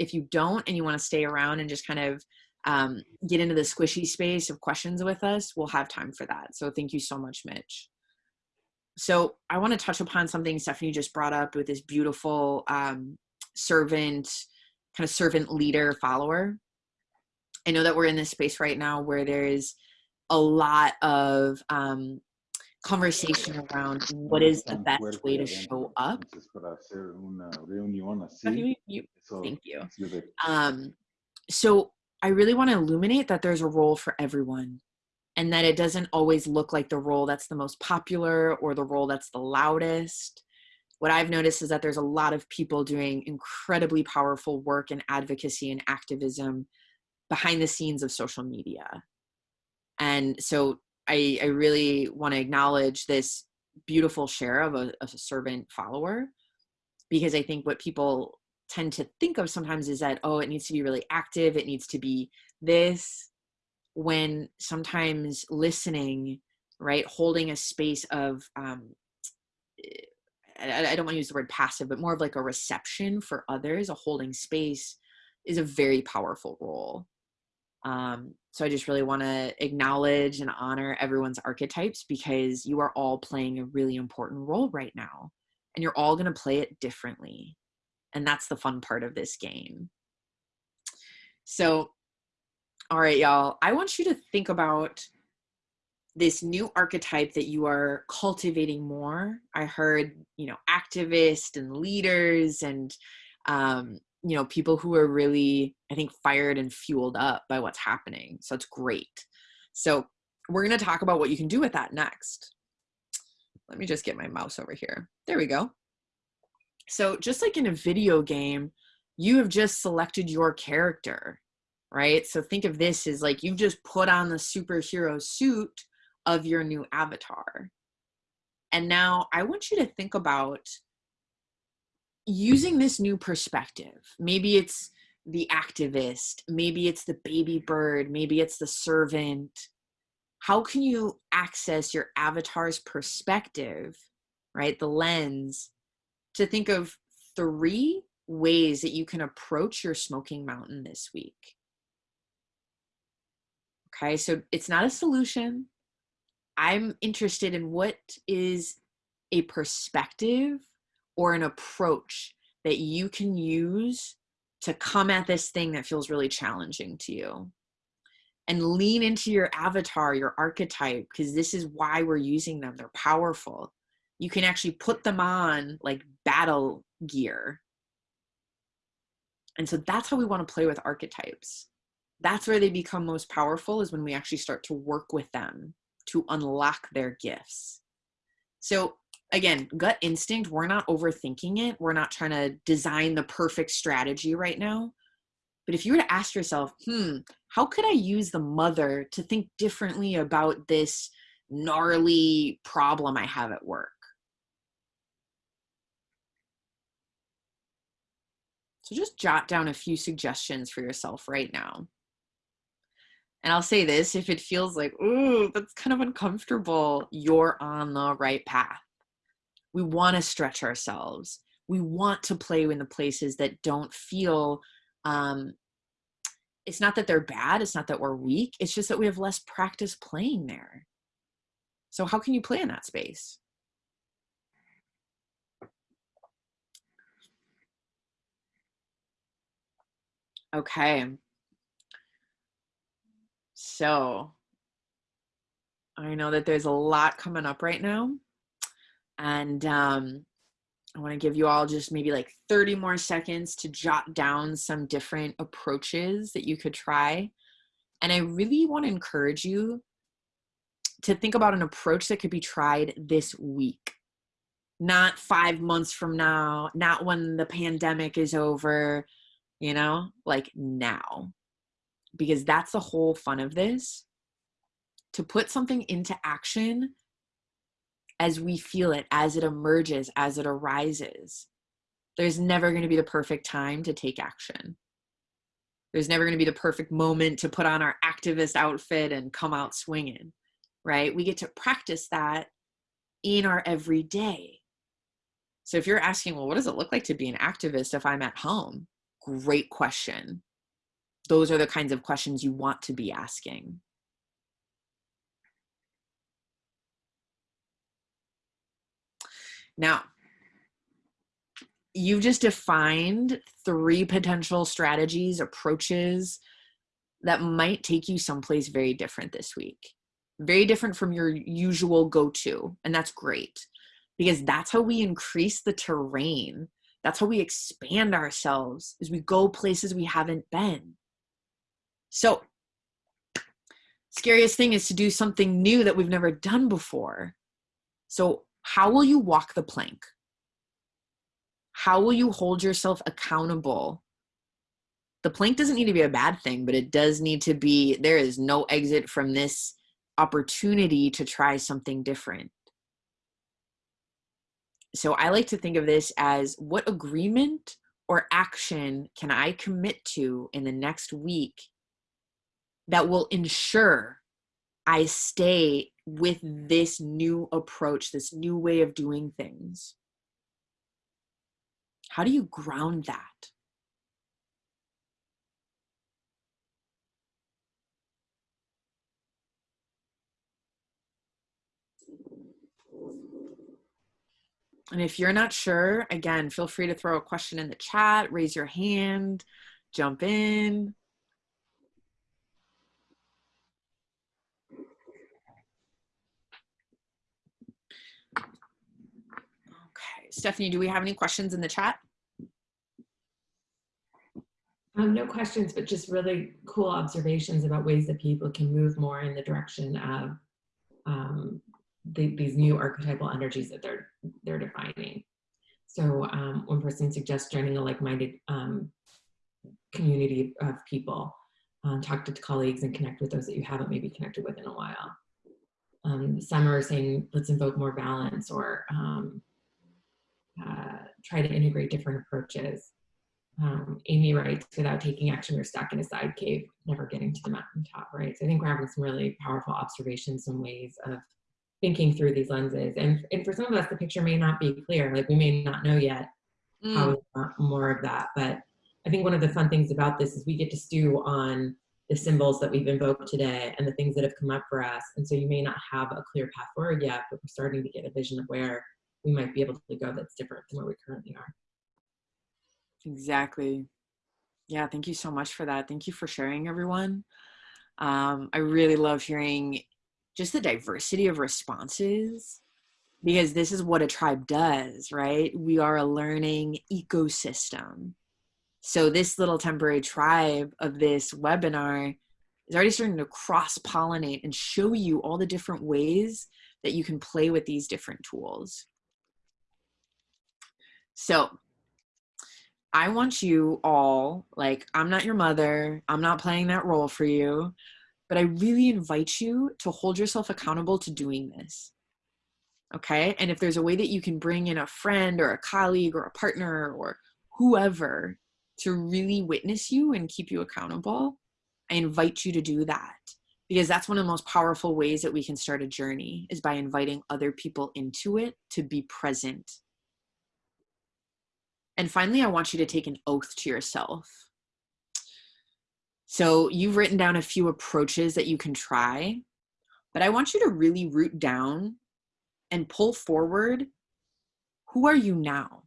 if you don't and you want to stay around and just kind of um, get into the squishy space of questions with us, we'll have time for that. So thank you so much, Mitch. So I want to touch upon something Stephanie just brought up with this beautiful um, servant, kind of servant leader follower. I know that we're in this space right now where there is a lot of um, conversation around what is the best way to show up. Thank you. Um, so I really want to illuminate that there's a role for everyone and that it doesn't always look like the role that's the most popular or the role that's the loudest. What I've noticed is that there's a lot of people doing incredibly powerful work and advocacy and activism behind the scenes of social media. And so I, I really want to acknowledge this beautiful share of a, of a servant follower because I think what people tend to think of sometimes is that, oh, it needs to be really active, it needs to be this, when sometimes listening, right, holding a space of, um, I, don't want to use the word passive, but more of like a reception for others, a holding space is a very powerful role. Um, so I just really want to acknowledge and honor everyone's archetypes because you are all playing a really important role right now. And you're all going to play it differently. And that's the fun part of this game. So, all right, y'all, I want you to think about this new archetype that you are cultivating more. I heard, you know, activists and leaders and um, you know people who are really i think fired and fueled up by what's happening. So it's great. So we're going to talk about what you can do with that next. Let me just get my mouse over here. There we go. So just like in a video game you have just selected your character right? So think of this as like you've just put on the superhero suit of your new avatar. And now i want you to think about using this new perspective. Maybe it's the activist maybe it's the baby bird maybe it's the servant. How can you access your avatar's perspective right the lens to think of three ways that you can approach your smoking mountain this week? Okay so it's not a solution i'm interested in what is a perspective or an approach that you can use to come at this thing that feels really challenging to you and lean into your avatar, your archetype, because this is why we're using them. They're powerful. You can actually put them on like battle gear. And so that's how we want to play with archetypes. that's where they become most powerful is when we actually start to work with them to unlock their gifts. So again, gut instinct, we're not overthinking it. We're not trying to design the perfect strategy right now. But if you were to ask yourself, hmm, how could I use the mother to think differently about this gnarly problem I have at work? So just jot down a few suggestions for yourself right now. And I'll say this if it feels like, ooh, that's kind of uncomfortable, you're on the right path. We want to stretch ourselves. We want to play in the places that don't feel, um, it's not that they're bad, it's not that we're weak, it's just that we have less practice playing there. So, how can you play in that space? Okay. So I know that there's a lot coming up right now. And um, I want to give you all just maybe like 30 more seconds to jot down some different approaches that you could try. And I really want to encourage you to think about an approach that could be tried this week, not five months from now, not when the pandemic is over, you know, like now because that's the whole fun of this to put something into action as we feel it, as it emerges, as it arises. There's never going to be the perfect time to take action. There's never going to be the perfect moment to put on our activist outfit and come out swinging, right? We get to practice that in our everyday. So if you're asking, well, what does it look like to be an activist if I'm at home? Great question those are the kinds of questions you want to be asking. Now, you've just defined three potential strategies, approaches that might take you someplace very different this week. Very different from your usual go to. And that's great because that's how we increase the terrain. That's how we expand ourselves as we go places we haven't been. So, scariest thing is to do something new that we've never done before. So, how will you walk the plank? How will you hold yourself accountable? The plank doesn't need to be a bad thing, but it does need to be there is no exit from this opportunity to try something different. So I like to think of this as what agreement or action can I commit to in the next week that will ensure I stay with this new approach, this new way of doing things? How do you ground that? And if you're not sure, again, feel free to throw a question in the chat, raise your hand, jump in. Stephanie, do we have any questions in the chat? Um, no questions, but just really cool observations about ways that people can move more in the direction of um, the, these new archetypal energies that they're they're defining. So um, one person suggests joining a like-minded um, community of people, um, talk to colleagues and connect with those that you haven't maybe connected with in a while. Um, some are saying, let's invoke more balance or uh, try to integrate different approaches. Um, Amy writes, without taking action, we're stuck in a side cave, never getting to the mountaintop, right? So I think we're having some really powerful observations and ways of thinking through these lenses. And, and for some of us, the picture may not be clear. Like we may not know yet mm. how more of that. But I think one of the fun things about this is we get to stew on the symbols that we've invoked today and the things that have come up for us. And so you may not have a clear path forward yet, but we're starting to get a vision of where we might be able to go that's different than where we currently are. Exactly. Yeah, thank you so much for that. Thank you for sharing, everyone. Um, I really love hearing just the diversity of responses because this is what a tribe does, right? We are a learning ecosystem. So this little temporary tribe of this webinar is already starting to cross pollinate and show you all the different ways that you can play with these different tools. So I want you all, like, I'm not your mother, I'm not playing that role for you, but I really invite you to hold yourself accountable to doing this. Okay. And if there's a way that you can bring in a friend or a colleague or a partner or whoever to really witness you and keep you accountable, I invite you to do that because that's one of the most powerful ways that we can start a journey is by inviting other people into it to be present and finally, I want you to take an oath to yourself. So you've written down a few approaches that you can try, but I want you to really root down and pull forward who are you now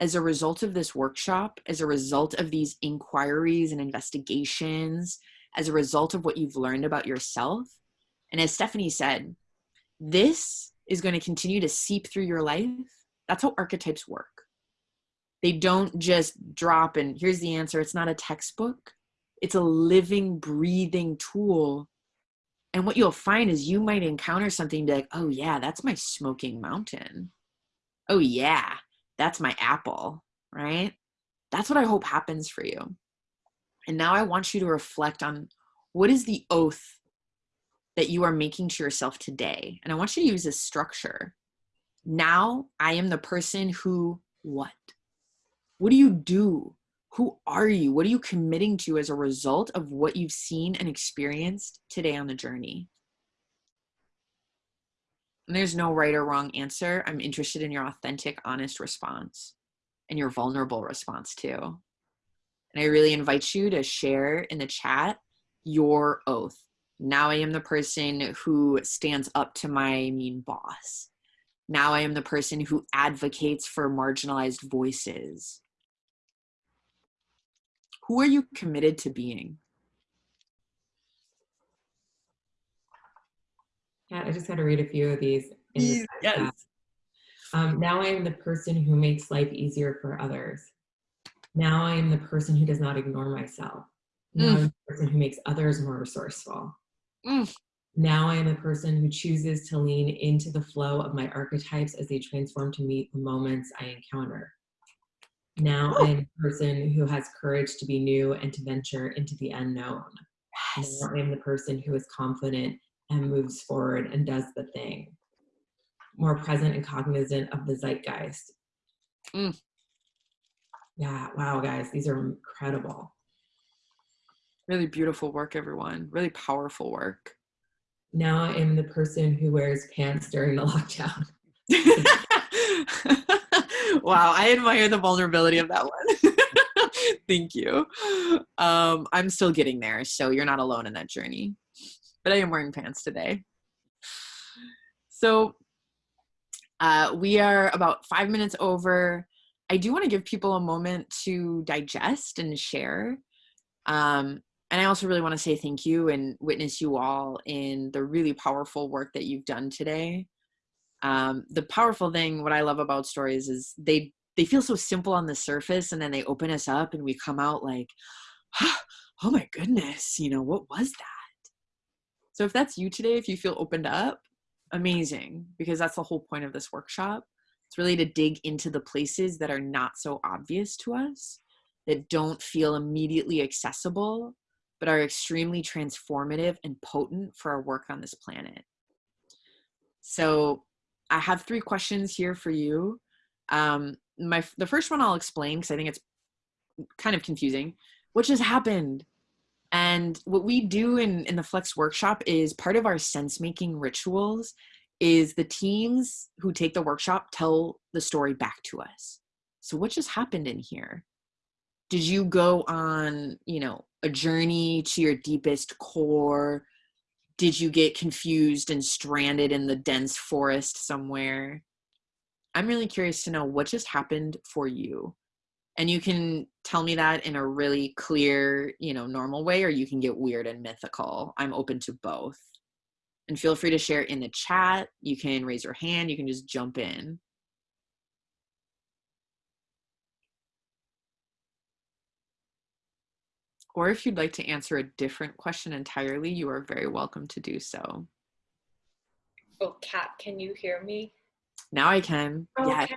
as a result of this workshop, as a result of these inquiries and investigations, as a result of what you've learned about yourself. And as Stephanie said, this is going to continue to seep through your life. That's how archetypes work they don't just drop and here's the answer. It's not a textbook. It's a living, breathing tool. And what you'll find is you might encounter something like, oh yeah, that's my smoking mountain. Oh yeah, that's my apple, right? That's what I hope happens for you. And now I want you to reflect on what is the oath that you are making to yourself today? And I want you to use this structure. Now I am the person who what? What do you do? Who are you? What are you committing to as a result of what you've seen and experienced today on the journey? And there's no right or wrong answer. I'm interested in your authentic, honest response and your vulnerable response too. And I really invite you to share in the chat your oath. Now I am the person who stands up to my mean boss. Now I am the person who advocates for marginalized voices. Who are you committed to being? Yeah, I just had to read a few of these. The yes. Um, now I am the person who makes life easier for others. Now I am the person who does not ignore myself. Now mm. I'm the person who makes others more resourceful. Mm. Now I am the person who chooses to lean into the flow of my archetypes as they transform to meet the moments I encounter. Now I'm a person who has courage to be new and to venture into the unknown. Yes. Now I'm the person who is confident and moves forward and does the thing. More present and cognizant of the zeitgeist. Mm. Yeah, wow, guys, these are incredible. Really beautiful work, everyone. Really powerful work. Now I'm the person who wears pants during the lockdown. wow, I admire the vulnerability of that one. Thank you. Um, I'm still getting there, so you're not alone in that journey. But I am wearing pants today. So uh, we are about five minutes over. I do want to give people a moment to digest and share. Um, and I also really want to say thank you and witness you all in the really powerful work that you've done today um, the powerful thing what i love about stories is they they feel so simple on the surface and then they open us up and we come out like oh my goodness you know what was that? So if that's you today if you feel opened up amazing because that's the whole point of this workshop. It's really to dig into the places that are not so obvious to us that don't feel immediately accessible but are extremely transformative and potent for our work on this planet. So I have three questions here for you. Um, my the first one I'll explain because I think it's kind of confusing. What just happened? And what we do in in the Flex workshop is part of our sense making rituals is the teams who take the workshop tell the story back to us. So what just happened in here? Did you go on, you know, a journey to your deepest core? Did you get confused and stranded in the dense forest somewhere? I'm really curious to know what just happened for you. And you can tell me that in a really clear, you know, normal way, or you can get weird and mythical. I'm open to both. And feel free to share in the chat. You can raise your hand, you can just jump in. Or if you'd like to answer a different question entirely, you are very welcome to do so. Oh, Kat, can you hear me? Now I can. Yeah. Okay.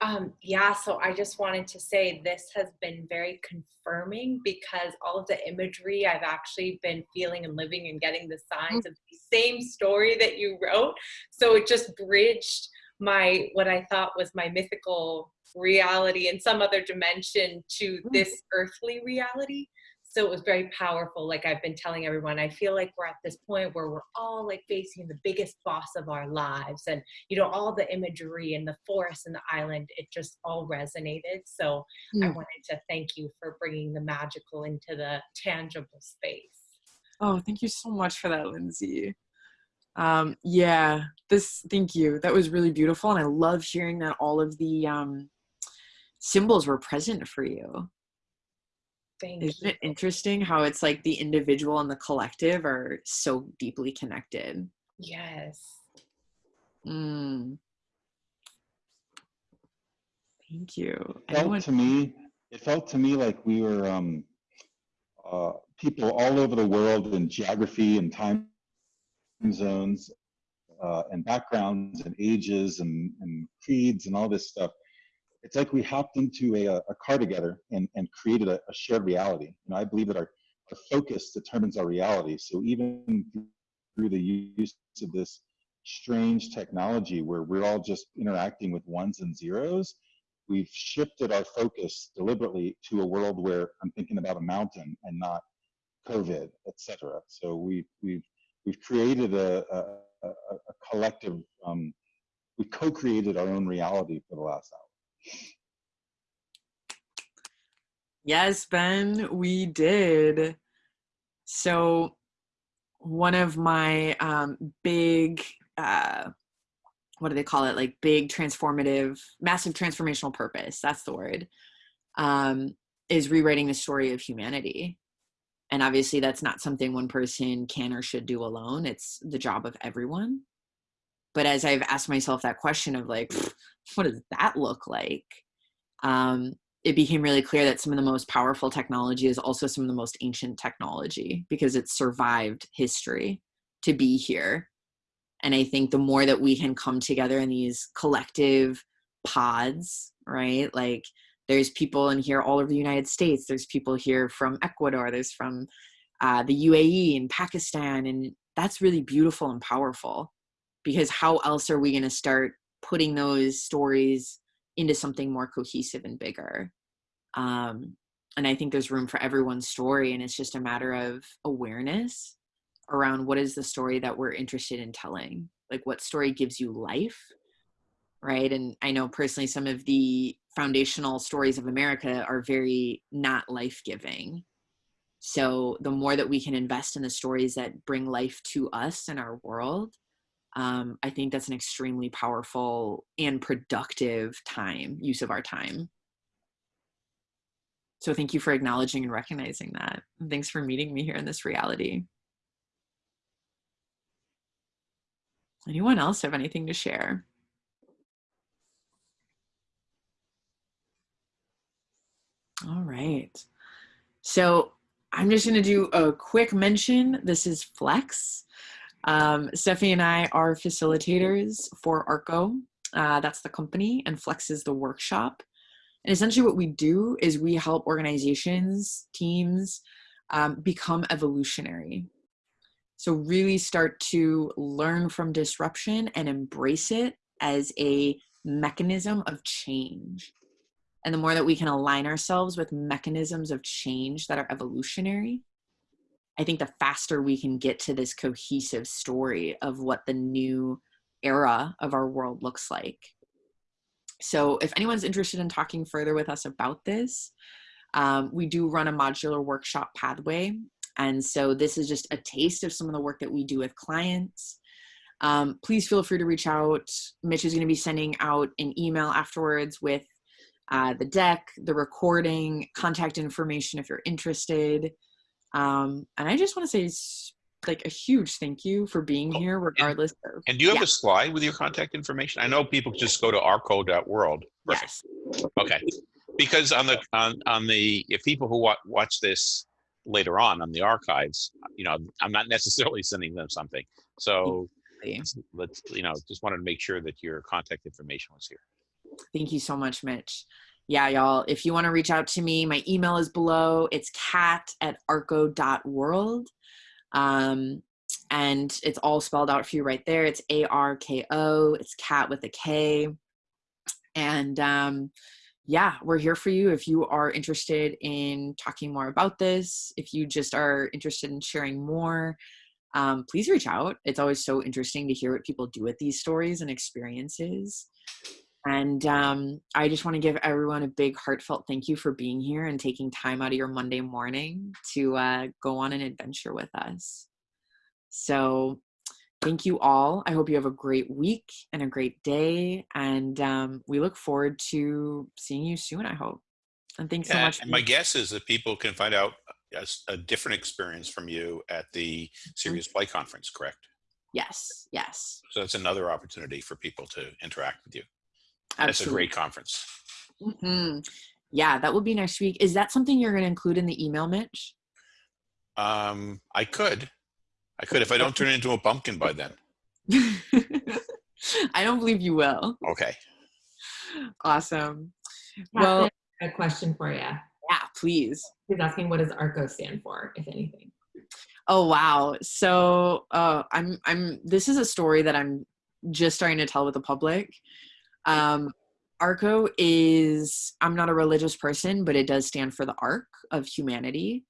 Um, yeah, so I just wanted to say this has been very confirming because all of the imagery I've actually been feeling and living and getting the signs of the same story that you wrote. So it just bridged my what I thought was my mythical reality in some other dimension to this earthly reality so it was very powerful like i've been telling everyone i feel like we're at this point where we're all like facing the biggest boss of our lives and you know all the imagery and the forest and the island it just all resonated so i Mm. wanted to thank you for bringing the magical into the tangible space Oh, thank you so much for that, Lindsay. Um, yeah, this, thank you. That was really beautiful. And I love hearing that all of the um, symbols were present for you. Thank Isn't you it interesting how it's like the individual and the collective are so deeply connected? yes Mm. Thank you. It felt Anyone? to me, it felt to me like we were um, uh, people all over the world in geography and time zones uh, and backgrounds and ages and, and creeds and all this stuff. It's like we hopped into a, a car together and, and created a, a shared reality. You know, I believe that our, our focus determines our reality. So even through the use of this strange technology where we're all just interacting with ones and zeros, we've shifted our focus deliberately to a world where I'm thinking about a mountain and not COVID, et cetera. So we, we've, we've created a, a, a, a collective, um, we co-created our own reality for the last hour. Yes, Ben, we did. So, one of my um, big, uh, what do they call it? Like big transformative, massive transformational purpose. That's the word. Um, is rewriting the story of humanity. And obviously, that's not something one person can or should do alone. It's the job of everyone. But as I've asked myself that question of like, what does that look like? Um, it became really clear that some of the most powerful technology is also some of the most ancient technology because it survived history to be here. And I think the more that we can come together in these collective pods, right? Like there's people in here all over the United States, there's people here from Ecuador, there's from uh, the UAE and Pakistan. And that's really beautiful and powerful because how else are we going to start putting those stories into something more cohesive and bigger. Um, and I think there's room for everyone's story, and it's just a matter of awareness around what is the story that we're interested in telling. Like, what story gives you life, right? And I know personally, some of the foundational stories of America are very not life giving. So, the more that we can invest in the stories that bring life to us and our world, um, I think that's an extremely powerful and productive time, use of our time. So thank you for acknowledging and recognizing that. And thanks for meeting me here in this reality. Anyone else have anything to share? All right. So I'm just going to do a quick mention. This is Flex. Um, Stephanie and I are facilitators for ARKO. Uh, that's the company, and Flex is the workshop. And essentially, what we do is we help organizations, teams um, become evolutionary. So, really start to learn from disruption and embrace it as a mechanism of change. And the more that we can align ourselves with mechanisms of change that are evolutionary, I think the faster we can get to this cohesive story of what the new era of our world looks like. So, if anyone's interested in talking further with us about this, um, we do run a modular workshop pathway. And so, this is just a taste of some of the work that we do with clients. Um, please feel free to reach out. Mitch is going to be sending out an email afterwards with uh, the deck, the recording, contact information if you're interested. Um, and I just want to say like a huge thank you for being Oh, here, regardless of And do you have Yeah. a slide with your contact information? I know people just go to arko.world. Yes. Okay. Because on the on on the if people who wa- watch this later on on the archives, you know, I'm not necessarily sending them something. So let's, let's, you know, just wanted to make sure that your contact information was here. Thank you so much, Mitch. Yeah, y'all, if you want to reach out to me, my email is below. It's cat at arko.world. Um, and it's all spelled out for you right there. It's A R K O, it's cat with a K. And um, yeah, we're here for you if you are interested in talking more about this, if you just are interested in sharing more. Um, please reach out. It's always so interesting to hear what people do with these stories and experiences. And um, I just want to give everyone a big heartfelt thank you for being here and taking time out of your Monday morning to uh, go on an adventure with us. So, thank you all. I hope you have a great week and a great day. And um, we look forward to seeing you soon, I hope. And thanks so much. and my guess is that people can find out a different experience from you at the Serious Play Conference, correct? yes, yes. So that's another opportunity for people to interact with you. And It's a great conference. hmm Yeah, that will be next week. Is that something you're going to include in the email, Mitch? Um, I could, I could if I don't turn into a pumpkin by then. I don't believe you will. Okay. Awesome. Well, Well, a question for you. yeah, please. He's asking what does ARKO stand for, if anything. Oh wow. So uh, I'm I'm this is a story that I'm just starting to tell with the public. Um, ARKO is I'm not a religious person, but it does stand for the arc of humanity.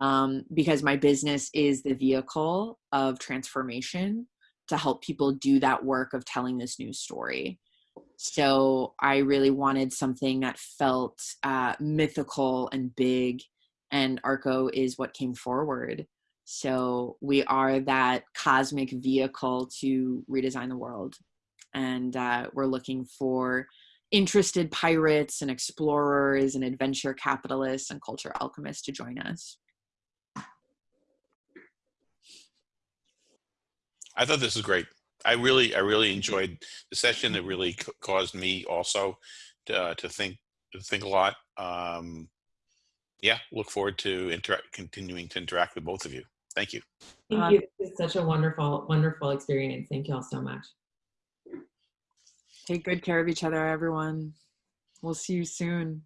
Um, because my business is the vehicle of transformation to help people do that work of telling this new story. So I really wanted something that felt uh, mythical and big, and ARKO is what came forward. So we are that cosmic vehicle to redesign the world. And uh, we're looking for interested pirates and explorers and adventure capitalists and culture alchemists to join us. I thought this was great. I really, I really enjoyed the session. It really c- caused me also to, uh, to think, to think a lot. Um, yeah, look forward to interact, continuing to interact with both of you. Thank you. Thank you. This is such a wonderful, wonderful experience. Thank you all so much. Take good care of each other, everyone. We'll see you soon.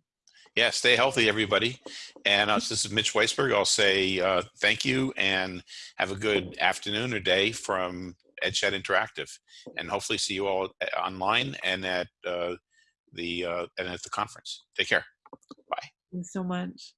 Yeah, stay healthy, everybody. And uh, this is Mitch Weisberg. I'll say uh, thank you and have a good afternoon or day from EdChat Interactive. And hopefully see you all uh, online and at uh, the uh, and at the conference. Take care. Bye. Thanks so much.